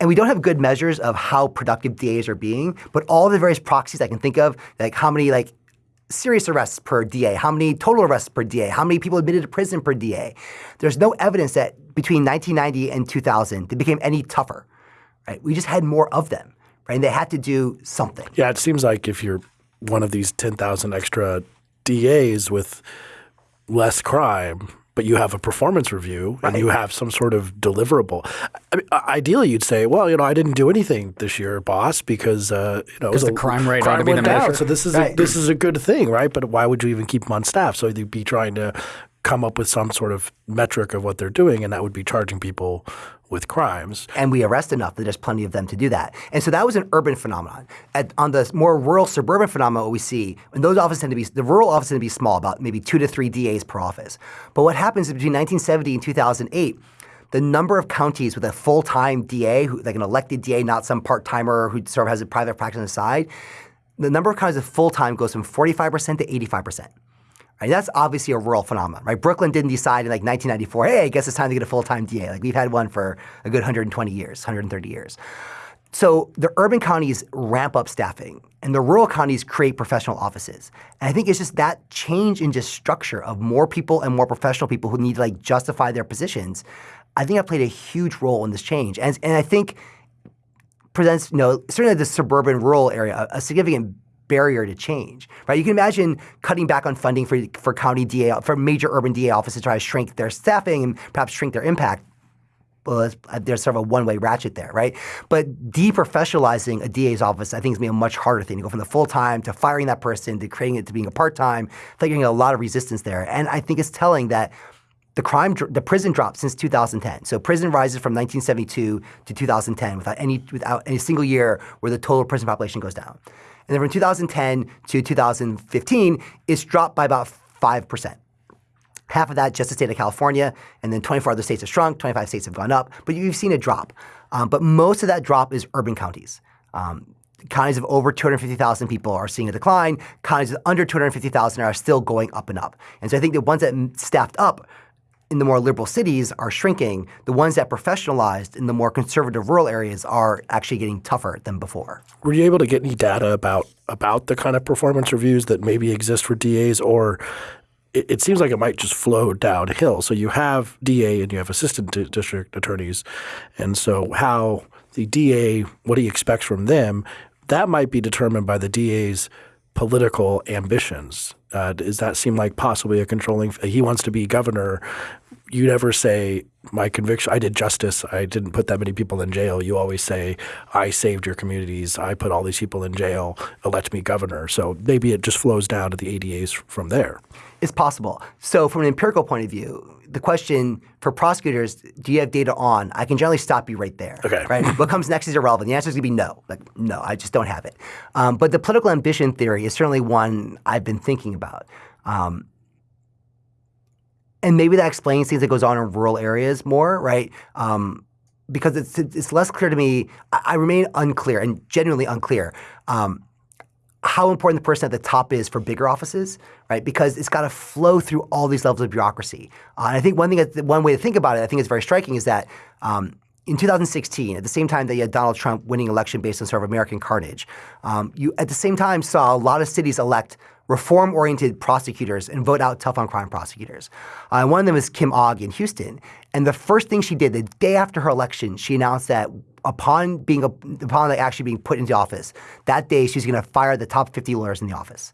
And we don't have good measures of how productive DAs are being, but all the various proxies I can think of, like how many like serious arrests per DA, how many total arrests per DA, how many people admitted to prison per DA. There's no evidence that between 1990 and 2000 they became any tougher right? We just had more of them, right? And they had to do something. Yeah, it seems like if you're one of these 10,000 extra DAs with less crime, but you have a performance review and you have some sort of deliverable. I mean, ideally, you'd say, well, you know, I didn't do anything this year, boss, because uh, you know the crime rate crime went down. So this is right. a, this is a good thing, right? But why would you even keep them on staff? So you'd be trying to come up with some sort of metric of what they're doing, and that would be charging people with crimes. And we arrest enough that there's plenty of them to do that. And so that was an urban phenomenon. At, on the more rural suburban phenomenon, what we see, and those offices tend to be, the rural offices tend to be small, about maybe two to three DAs per office. But what happens is between 1970 and 2008, the number of counties with a full-time DA, who, like an elected DA, not some part-timer who sort of has a private practice on the side, the number of counties with full-time goes from 45% to 85%. Right? That's obviously a rural phenomenon, right? Brooklyn didn't decide in like 1994, hey, I guess it's time to get a full-time DA. Like we've had one for a good 120 years, 130 years. So the urban counties ramp up staffing and the rural counties create professional offices. And I think it's just that change in just structure of more people and more professional people who need to like justify their positions. I think I played a huge role in this change. And, and I think presents, you know, certainly the suburban rural area, a, a significant barrier to change, right? You can imagine cutting back on funding for, for county DA, for major urban DA offices to try to shrink their staffing and perhaps shrink their impact. Well, uh, there's sort of a one-way ratchet there, right? But deprofessionalizing a DA's office, I think, is going to be a much harder thing to go from the full-time to firing that person to creating it to being a part-time. Figuring a lot of resistance there, and I think it's telling that the crime, the prison dropped since 2010. So prison rises from 1972 to 2010 without any without any single year where the total prison population goes down. And then from 2010 to 2015, it's dropped by about 5%. Half of that just the state of California, and then 24 other states have shrunk, 25 states have gone up, but you've seen a drop. Um, but most of that drop is urban counties. Um, counties of over 250,000 people are seeing a decline. Counties of under 250,000 are still going up and up. And so I think the ones that staffed up in the more liberal cities are shrinking. The ones that professionalized in the more conservative rural areas are actually getting tougher than before. Were you able to get any data about about the kind of performance reviews that maybe exist for DAs or it, it, seems like it might just flow downhill. So you have DA and you have assistant district attorneys, and so how the DA what do he expects from them that might be determined by the DA's political ambitions. Uh, does that seem like possibly a controlling? He wants to be governor. You never say my conviction. I did justice. I didn't put that many people in jail. You always say I saved your communities. I put all these people in jail. Elect me governor. So maybe it just flows down to the ADAs from there. It's possible. So from an empirical point of view, the question for prosecutors, do you have data on? I can generally stop you right there. Okay. Right. what comes next is irrelevant. The answer is going to be no. Like no, I just don't have it. Um, but the political ambition theory is certainly one I've been thinking about. Um, and maybe that explains things that goes on in rural areas more, right? Um, because it's it's less clear to me. I, I remain unclear and genuinely unclear. Um, how important the person at the top is for bigger offices, right? Because it's got to flow through all these levels of bureaucracy. Uh, and I think one thing, one way to think about it, I think is very striking, is that um, in 2016, at the same time that you had Donald Trump winning election based on sort of American carnage, um, you at the same time saw a lot of cities elect reform-oriented prosecutors and vote out tough on crime prosecutors. Uh, one of them is Kim Ogg in Houston. And the first thing she did the day after her election, she announced that upon being upon actually being put into office, that day she's going to fire the top 50 lawyers in the office.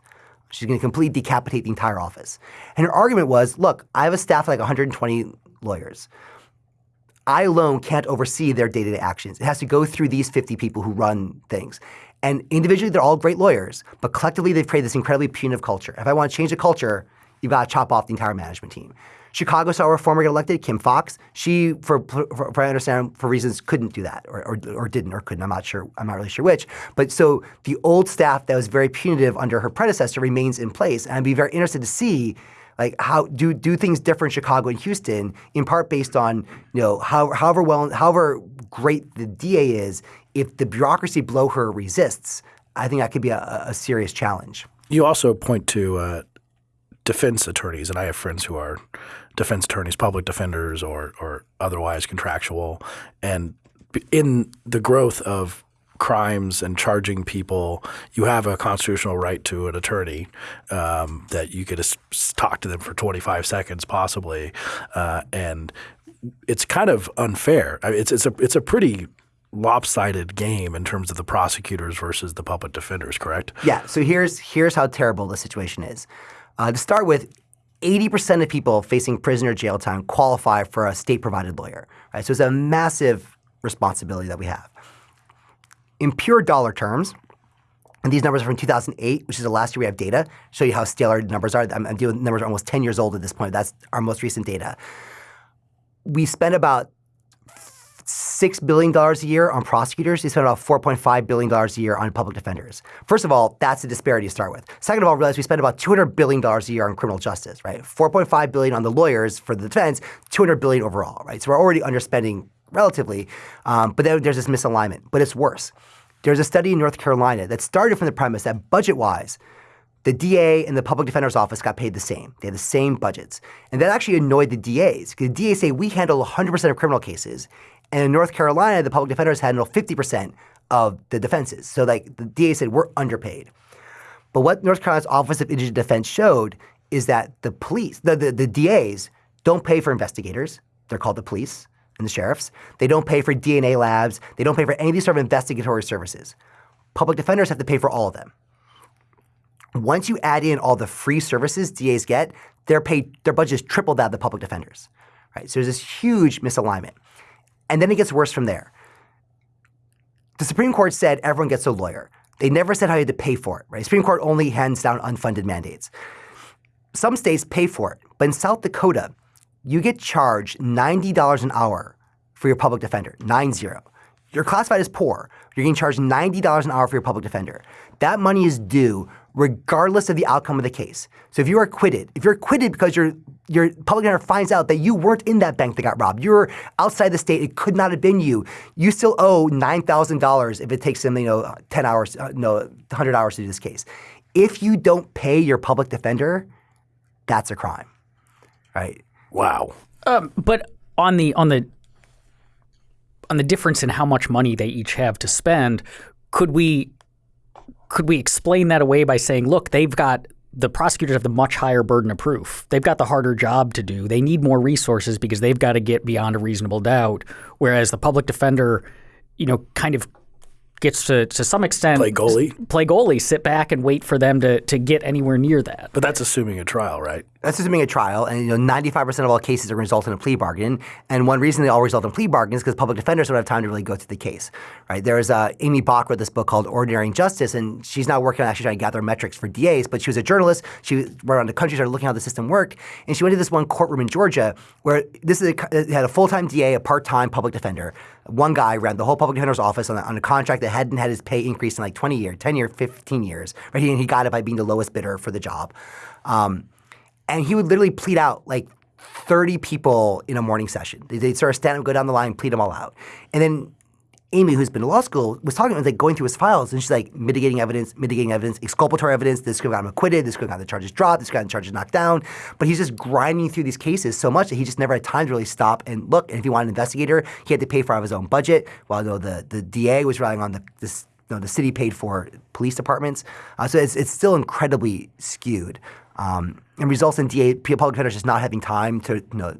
She's going to completely decapitate the entire office. And her argument was, look, I have a staff of like 120 lawyers. I alone can't oversee their day-to-day actions. It has to go through these 50 people who run things. And individually, they're all great lawyers, but collectively, they've created this incredibly punitive culture. If I want to change the culture, you've got to chop off the entire management team. Chicago saw a reformer get elected, Kim Foxx. She, for, for, for I understand, for reasons couldn't do that, or, or, or, didn't, or couldn't. I'm not sure. I'm not really sure which. But so the old staff that was very punitive under her predecessor remains in place, and I'd be very interested to see like how do do things differ in Chicago and Houston, in part based on you know how, however well however great the DA is, if the bureaucracy below her resists, I think that could be a, a serious challenge. You also point to uh, defense attorneys, and I have friends who are defense attorneys, public defenders, or or otherwise contractual, and in the growth of crimes and charging people, you have a constitutional right to an attorney um, that you could talk to them for 25 seconds possibly, uh, and it's kind of unfair. I mean, it's it's a it's a pretty lopsided game in terms of the prosecutors versus the public defenders. Correct? Yeah. So here's here's how terrible the situation is. Uh, to start with, 80% of people facing prison or jail time qualify for a state-provided lawyer. Right? So it's a massive responsibility that we have in pure dollar terms, and these numbers are from 2008, which is the last year we have data. Show you how stale our numbers are. I'm, I'm dealing numbers are almost 10 years old at this point. That's our most recent data. We spend about $6 billion a year on prosecutors. We spend about $4.5 billion a year on public defenders. First of all, that's a disparity to start with. Second of all, realize we spend about $200 billion a year on criminal justice, right? 4.5 billion on the lawyers for the defense, 200 billion overall, right? So we're already underspending relatively, um, but then there's this misalignment. But it's worse. There's a study in North Carolina that started from the premise that budget-wise, the DA and the public defender's office got paid the same. They had the same budgets. And that actually annoyed the DAs because the DAs say we handle 100% of criminal cases. And in North Carolina, the public defenders handle 50% of the defenses. So like the DA said, we're underpaid. But what North Carolina's Office of Indigent Defense showed is that the police, the, the, the DAs don't pay for investigators. They're called the police and the sheriffs. They don't pay for DNA labs. They don't pay for any of these sort of investigatory services. Public defenders have to pay for all of them. Once you add in all the free services DAs get, their pay, their budget is triple that of the public defenders. Right? So there's this huge misalignment. And then it gets worse from there. The Supreme Court said everyone gets a lawyer. They never said how you had to pay for it. Right? The Supreme Court only hands down unfunded mandates. Some states pay for it, but in South Dakota, you get charged $90 an hour for your public defender, nine zero. You're classified as poor. You're getting charged $90 an hour for your public defender. That money is due regardless of the outcome of the case. So if you are acquitted, if you're acquitted because your your public defender finds out that you weren't in that bank that got robbed, you're outside the state, it could not have been you, you still owe $9,000 if it takes them, you know, 10 hours, uh, no, 100 hours to do this case. If you don't pay your public defender, that's a crime, right? Wow. Um, but on the on the on the difference in how much money they each have to spend, could we could we explain that away by saying, look, they've got the prosecutors have the much higher burden of proof. They've got the harder job to do. They need more resources because they've got to get beyond a reasonable doubt. Whereas the public defender, you know, kind of gets to to some extent play goalie, play goalie, sit back and wait for them to to get anywhere near that. But that's assuming a trial, right? That's assuming a trial, and you know, ninety-five percent of all cases are going to result in a plea bargain. And one reason they all result in plea bargains is because public defenders don't have time to really go through the case, right? There's uh, Amy Bach wrote this book called Ordinary Injustice, and she's now working on actually trying to gather metrics for DAs. But she was a journalist. She went around the country, started looking how the system worked, and she went to this one courtroom in Georgia where this is a, had a full-time DA, a part-time public defender. One guy ran the whole public defender's office on a, on a contract that hadn't had his pay increased in like 20 years, 10 years, 15 years. Right? He, he got it by being the lowest bidder for the job. Um, and he would literally plead out like 30 people in a morning session. They'd sort of stand up, go down the line, plead them all out. And then Amy, who's been to law school, was talking, was like going through his files, and she's like mitigating evidence, mitigating evidence, exculpatory evidence. This have got him acquitted. This have got the charges dropped. This have got the charges knocked down. But he's just grinding through these cases so much that he just never had time to really stop and look. And if he wanted an investigator, he had to pay for out of his own budget. While though the the DA was relying on the this, you know, the city paid for police departments. Uh, so it's it's still incredibly skewed um, and results in DA public defenders just not having time to you know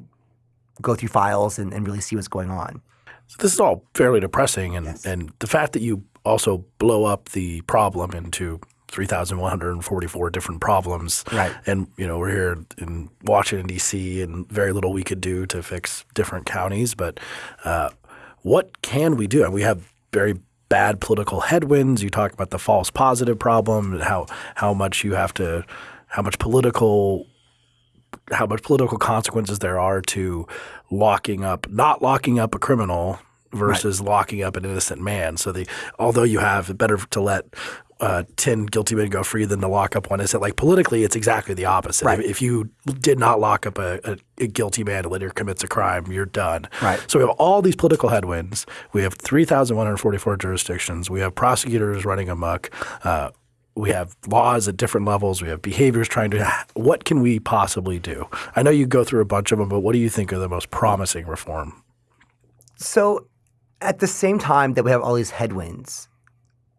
go through files and, and really see what's going on. So this is all fairly depressing, and yes. and the fact that you also blow up the problem into 3,144 different problems. Right. And, you know, we're here in Washington, D.C., and very little we could do to fix different counties. But uh, what can we do? And we have very bad political headwinds. You talk about the false positive problem and how, how much you have to – how much political how much political consequences there are to locking up not locking up a criminal versus right. locking up an innocent man. So the although you have better to let uh, 10 guilty men go free than to lock up one. Is it like politically, it's exactly the opposite. Right. If, if you did not lock up a, a, a, guilty man who later commits a crime, you're done. Right. So we have all these political headwinds. We have 3,144 jurisdictions. We have prosecutors running amok. Uh, we have laws at different levels. We have behaviors trying to. What can we possibly do? I know you go through a bunch of them, but what do you think are the most promising reform? So, at the same time that we have all these headwinds,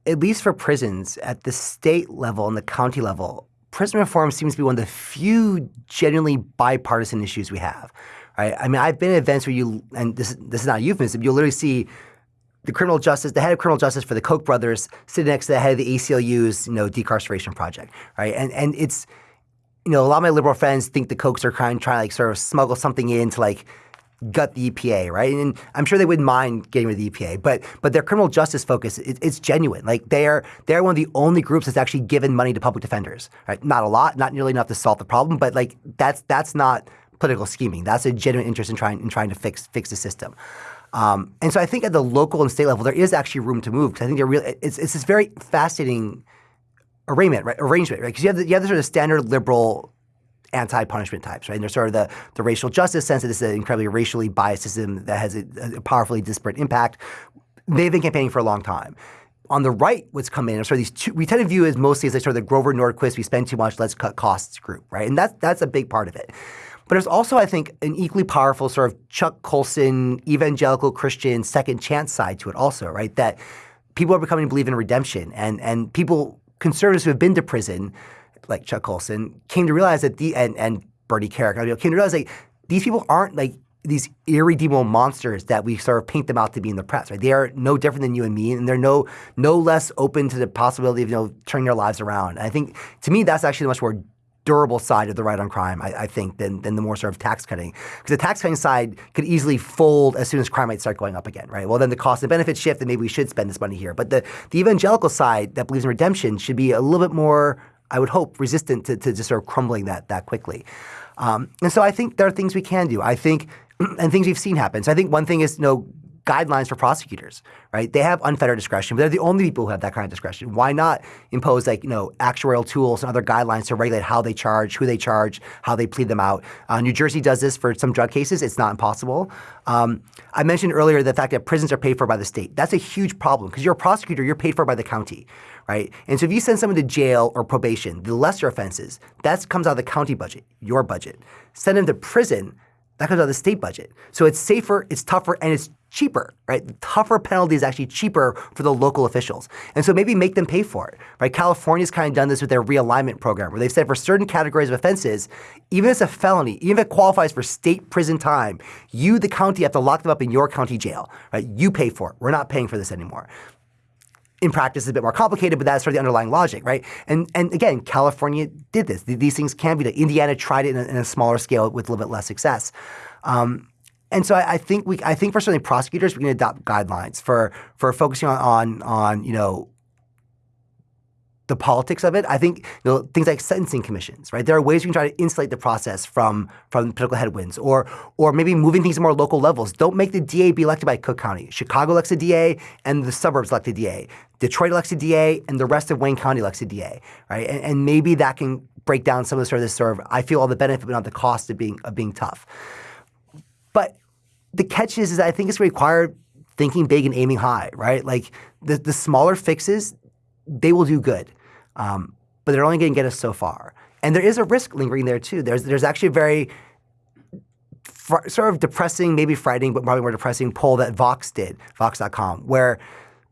at least for prisons at the state level and the county level, prison reform seems to be one of the few genuinely bipartisan issues we have. Right? I mean, I've been at events where you, and this this is not a euphemism. You'll literally see the criminal justice, the head of criminal justice for the Koch brothers, sitting next to the head of the ACLU's, you know, decarceration project, right? And and it's, you know, a lot of my liberal friends think the Kochs are trying trying to like sort of smuggle something in to like gut the EPA, right? And I'm sure they wouldn't mind getting rid of the EPA, but but their criminal justice focus, it, it's genuine. Like they are they're one of the only groups that's actually given money to public defenders, right? Not a lot, not nearly enough to solve the problem, but like that's that's not political scheming. That's a genuine interest in trying in trying to fix fix the system. Um, and so I think at the local and state level, there is actually room to move because I think there really it's, it's this very fascinating arrangement, right? Arrangement, right? Because you have the, you have the sort of standard liberal anti-punishment types, right? And there's sort of the, the racial justice sense that this is an incredibly racially biased system that has a, a powerfully disparate impact. They've been campaigning for a long time on the right, what's come in, sort of these two, we tend to view as mostly as like sort of the Grover Norquist, we spend too much, let's cut costs group, right? And that's that's a big part of it. But there's also, I think, an equally powerful sort of Chuck Colson, evangelical Christian second chance side to it also, right? That people are becoming to believe in redemption and and people, conservatives who have been to prison, like Chuck Colson, came to realize that the and, and Bernie Kerik, I mean, came to realize like these people aren't like these irredeemable monsters that we sort of paint them out to be in the press, right? They are no different than you and me, and they're no no less open to the possibility of you know turning their lives around. And I think to me that's actually the much more durable side of the right on crime, I, I, think, than, than the more sort of tax cutting. Because the tax cutting side could easily fold as soon as crime rates start going up again, right? Well, then the cost and benefit shift, and maybe we should spend this money here. But the, the evangelical side that believes in redemption should be a little bit more, I would hope, resistant to, to just sort of crumbling that that quickly. Um, and so I think there are things we can do. I think, *clears throat* and things we've seen happen. So I think one thing is, you know, guidelines for prosecutors, right? They have unfettered discretion, but they're the only people who have that kind of discretion. Why not impose like, you know, actuarial tools and other guidelines to regulate how they charge, who they charge, how they plead them out? Uh, New Jersey does this for some drug cases. It's not impossible. Um, I mentioned earlier the fact that prisons are paid for by the state. That's a huge problem because you're a prosecutor, you're paid for by the county, right? And so if you send someone to jail or probation, the lesser offenses, that comes out of the county budget, your budget. Send them to prison, that comes out of the state budget. So it's safer, it's tougher, and it's cheaper, right? Tougher penalty is actually cheaper for the local officials. And so maybe make them pay for it, right? California's kind of done this with their realignment program where they've said for certain categories of offenses, even if it's a felony, even if it qualifies for state prison time, you, the county, have to lock them up in your county jail, right? You pay for it. We're not paying for this anymore in practice it's a bit more complicated, but that's sort of the underlying logic, right? And and again, California did this. These things can be done. Indiana tried it in a, in a smaller scale with a little bit less success. Um, and so I, I, think we, I think for certainly prosecutors, we can adopt guidelines for for focusing on on, on you know the politics of it. I think you know, things like sentencing commissions, right? There are ways we can try to insulate the process from from political headwinds, or or maybe moving things to more local levels. Don't make the DA be elected by Cook County. Chicago elects a DA, and the suburbs elect a DA. Detroit elects a DA, and the rest of Wayne County elects a DA, right? And, and maybe that can break down some of the sort of this sort of I feel all the benefit but not the cost of being of being tough. But the catch is, is I think it's required thinking big and aiming high, right? Like the, the smaller fixes, they will do good. Um, but they're only going to get us so far. And there is a risk lingering there too. There's, there's actually a very sort of depressing, maybe frightening, but probably more depressing poll that Vox did, Vox.com, where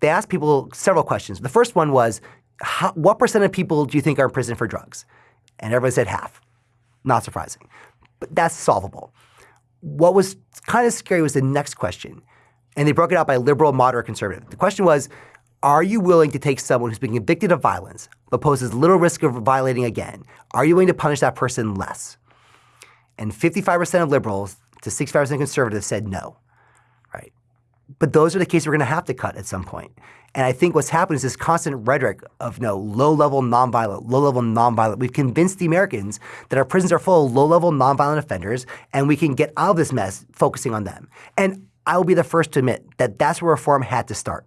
they asked people several questions. The first one was, how, what percent of people do you think are in prison for drugs? And everybody said half. Not surprising. But that's solvable. What was kind of scary was the next question. And they broke it out by liberal, moderate, conservative. The question was, are you willing to take someone who's been convicted of violence but poses little risk of violating again? Are you willing to punish that person less? And 55% of liberals to 65% of conservatives said no. Right? But those are the cases we're going to have to cut at some point. And I think what's happened is this constant rhetoric of know, low-level nonviolent, low-level nonviolent. We've convinced the Americans that our prisons are full of low-level nonviolent offenders, and we can get out of this mess focusing on them. And I will be the first to admit that that's where reform had to start.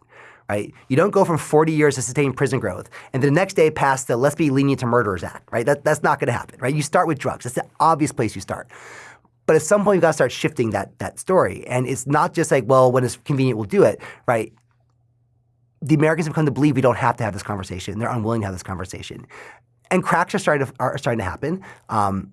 Right? You don't go from 40 years of sustained prison growth and the next day pass the Let's Be Lenient to Murderers Act. Right? That, that's not going to happen. Right? You start with drugs. That's the obvious place you start. But at some point, you've got to start shifting that that story. And it's not just like, well, when it's convenient, we'll do it, right? The Americans have come to believe we don't have to have this conversation. They're unwilling to have this conversation. And cracks are starting to, are starting to happen. Um,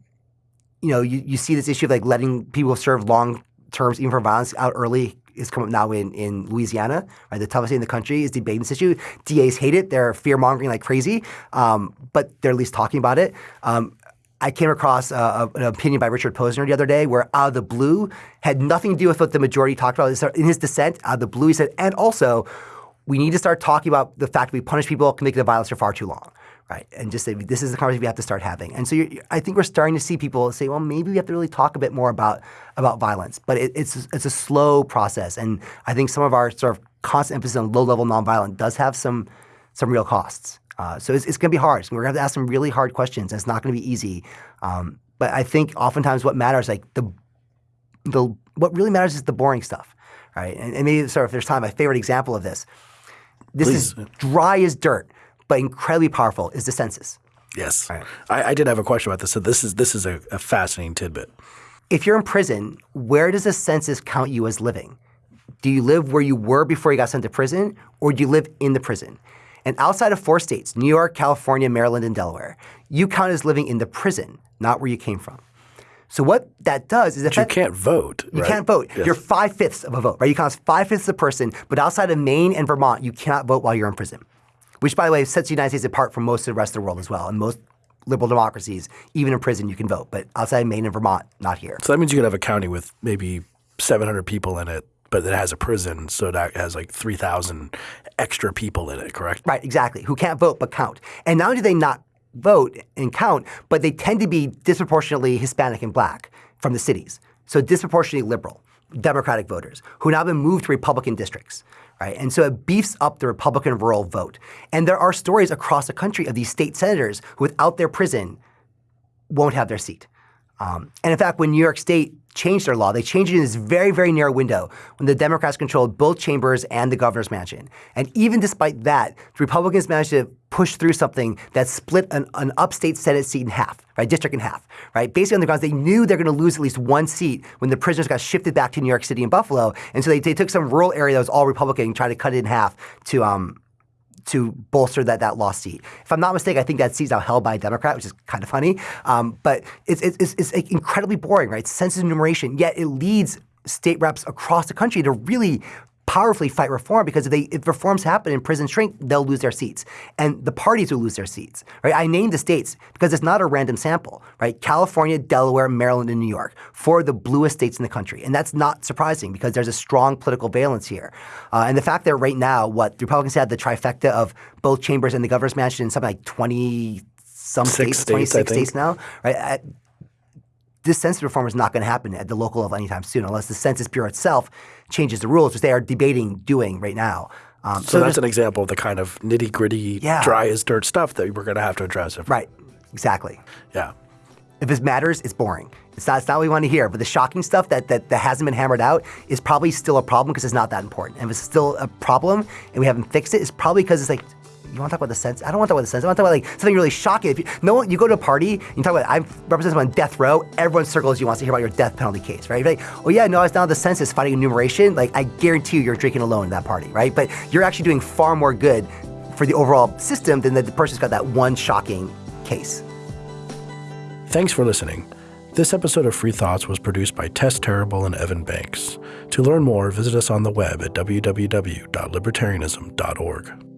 you know, you, you see this issue of like letting people serve long terms even for violence out early is coming up now in, in Louisiana, right? The toughest state in the country is debating this issue. DAs hate it. They're fear mongering like crazy, um, but they're at least talking about it. Um, I came across uh, an opinion by Richard Posner the other day where out of the blue had nothing to do with what the majority talked about. In his dissent, out of the blue, he said, and also, we need to start talking about the fact that we punish people convicted of violence for far too long. Right, and just say this is the conversation we have to start having. And so I think we're starting to see people say, well, maybe we have to really talk a bit more about about violence. But it, it's it's a slow process, and I think some of our sort of constant emphasis on low level nonviolent does have some some real costs. Uh, so it's, it's going to be hard. we're going to have to ask some really hard questions, and it's not going to be easy. Um, but I think oftentimes what matters, like the the what really matters is the boring stuff, right? And, and maybe sort of if there's time, my favorite example of this. This Please. is dry as dirt, but incredibly powerful. Is the census? Yes, right. I, I, did have a question about this. So this is this is a, a fascinating tidbit. If you're in prison, where does the census count you as living? Do you live where you were before you got sent to prison, or do you live in the prison? And outside of four states, New York, California, Maryland, and Delaware, you count as living in the prison, not where you came from. So what that does is that you can't vote. You right? can't vote. Yes. You're five fifths of a vote, right? You count as five fifths of a person, but outside of Maine and Vermont, you cannot vote while you're in prison. Which, by the way, sets the United States apart from most of the rest of the world as well. And most liberal democracies, even in prison, you can vote, but outside of Maine and Vermont, not here. So that means you could have a county with maybe 700 people in it but it has a prison, so that has like 3,000 extra people in it, correct? Right, exactly, who can't vote but count. And not only do they not vote and count, but they tend to be disproportionately Hispanic and black from the cities. So disproportionately liberal, Democratic voters who now been moved to Republican districts. Right? And so it beefs up the Republican rural vote. And there are stories across the country of these state senators who, without their prison, won't have their seat. Um, and in fact, when New York State changed their law, they changed it in this very, very narrow window when the Democrats controlled both chambers and the governor's mansion. And even despite that, the Republicans managed to push through something that split an, an upstate Senate seat in half, right, district in half, right? Basically on the grounds they knew they're going to lose at least one seat when the prisoners got shifted back to New York City and Buffalo. And so they, they took some rural area that was all Republican and tried to cut it in half to um, to bolster that that lost seat. If I'm not mistaken, I think that seat's now held by a Democrat, which is kind of funny. Um, but it's, it's, it's, incredibly boring, right? Census enumeration, yet it leads state reps across the country to really powerfully fight reform because if, they, if reforms happen and prisons shrink, they'll lose their seats. And the parties will lose their seats, right? I named the states because it's not a random sample, right? California, Delaware, Maryland, and New York, four of the bluest states in the country. And that's not surprising because there's a strong political valence here. Uh, and the fact that right now, what the Republicans had the trifecta of both chambers and the governor's mansion in something like 20 some Six states, 26 states, states now, right? this census reform is not going to happen at the local level anytime soon unless the Census Bureau itself changes the rules, which they are debating doing right now. Um, So, that's an example of the kind of nitty gritty, Yeah. dry as dirt stuff that we're going to have to address. If, right, exactly. Yeah. If it matters, it's boring. It's not, it's not what we want to hear. But the shocking stuff that, that, that hasn't been hammered out is probably still a problem because it's not that important. And if it's still a problem and we haven't fixed it, it's probably because it's like, you want to talk about the sense? I don't want to talk about the sense. I want to talk about like something really shocking. If you, no one, you go to a party, you talk about, I represent someone on death row, everyone circles you wants to hear about your death penalty case, right? You're like, oh yeah, no, I was down at the census fighting enumeration. Like, I guarantee you, you're drinking alone at that party, right? But you're actually doing far more good for the overall system than the, the person's got that one shocking case. Thanks for listening. This episode of Free Thoughts was produced by Tess Terrible and Evan Banks. To learn more, visit us on the web at www.libertarianism.org.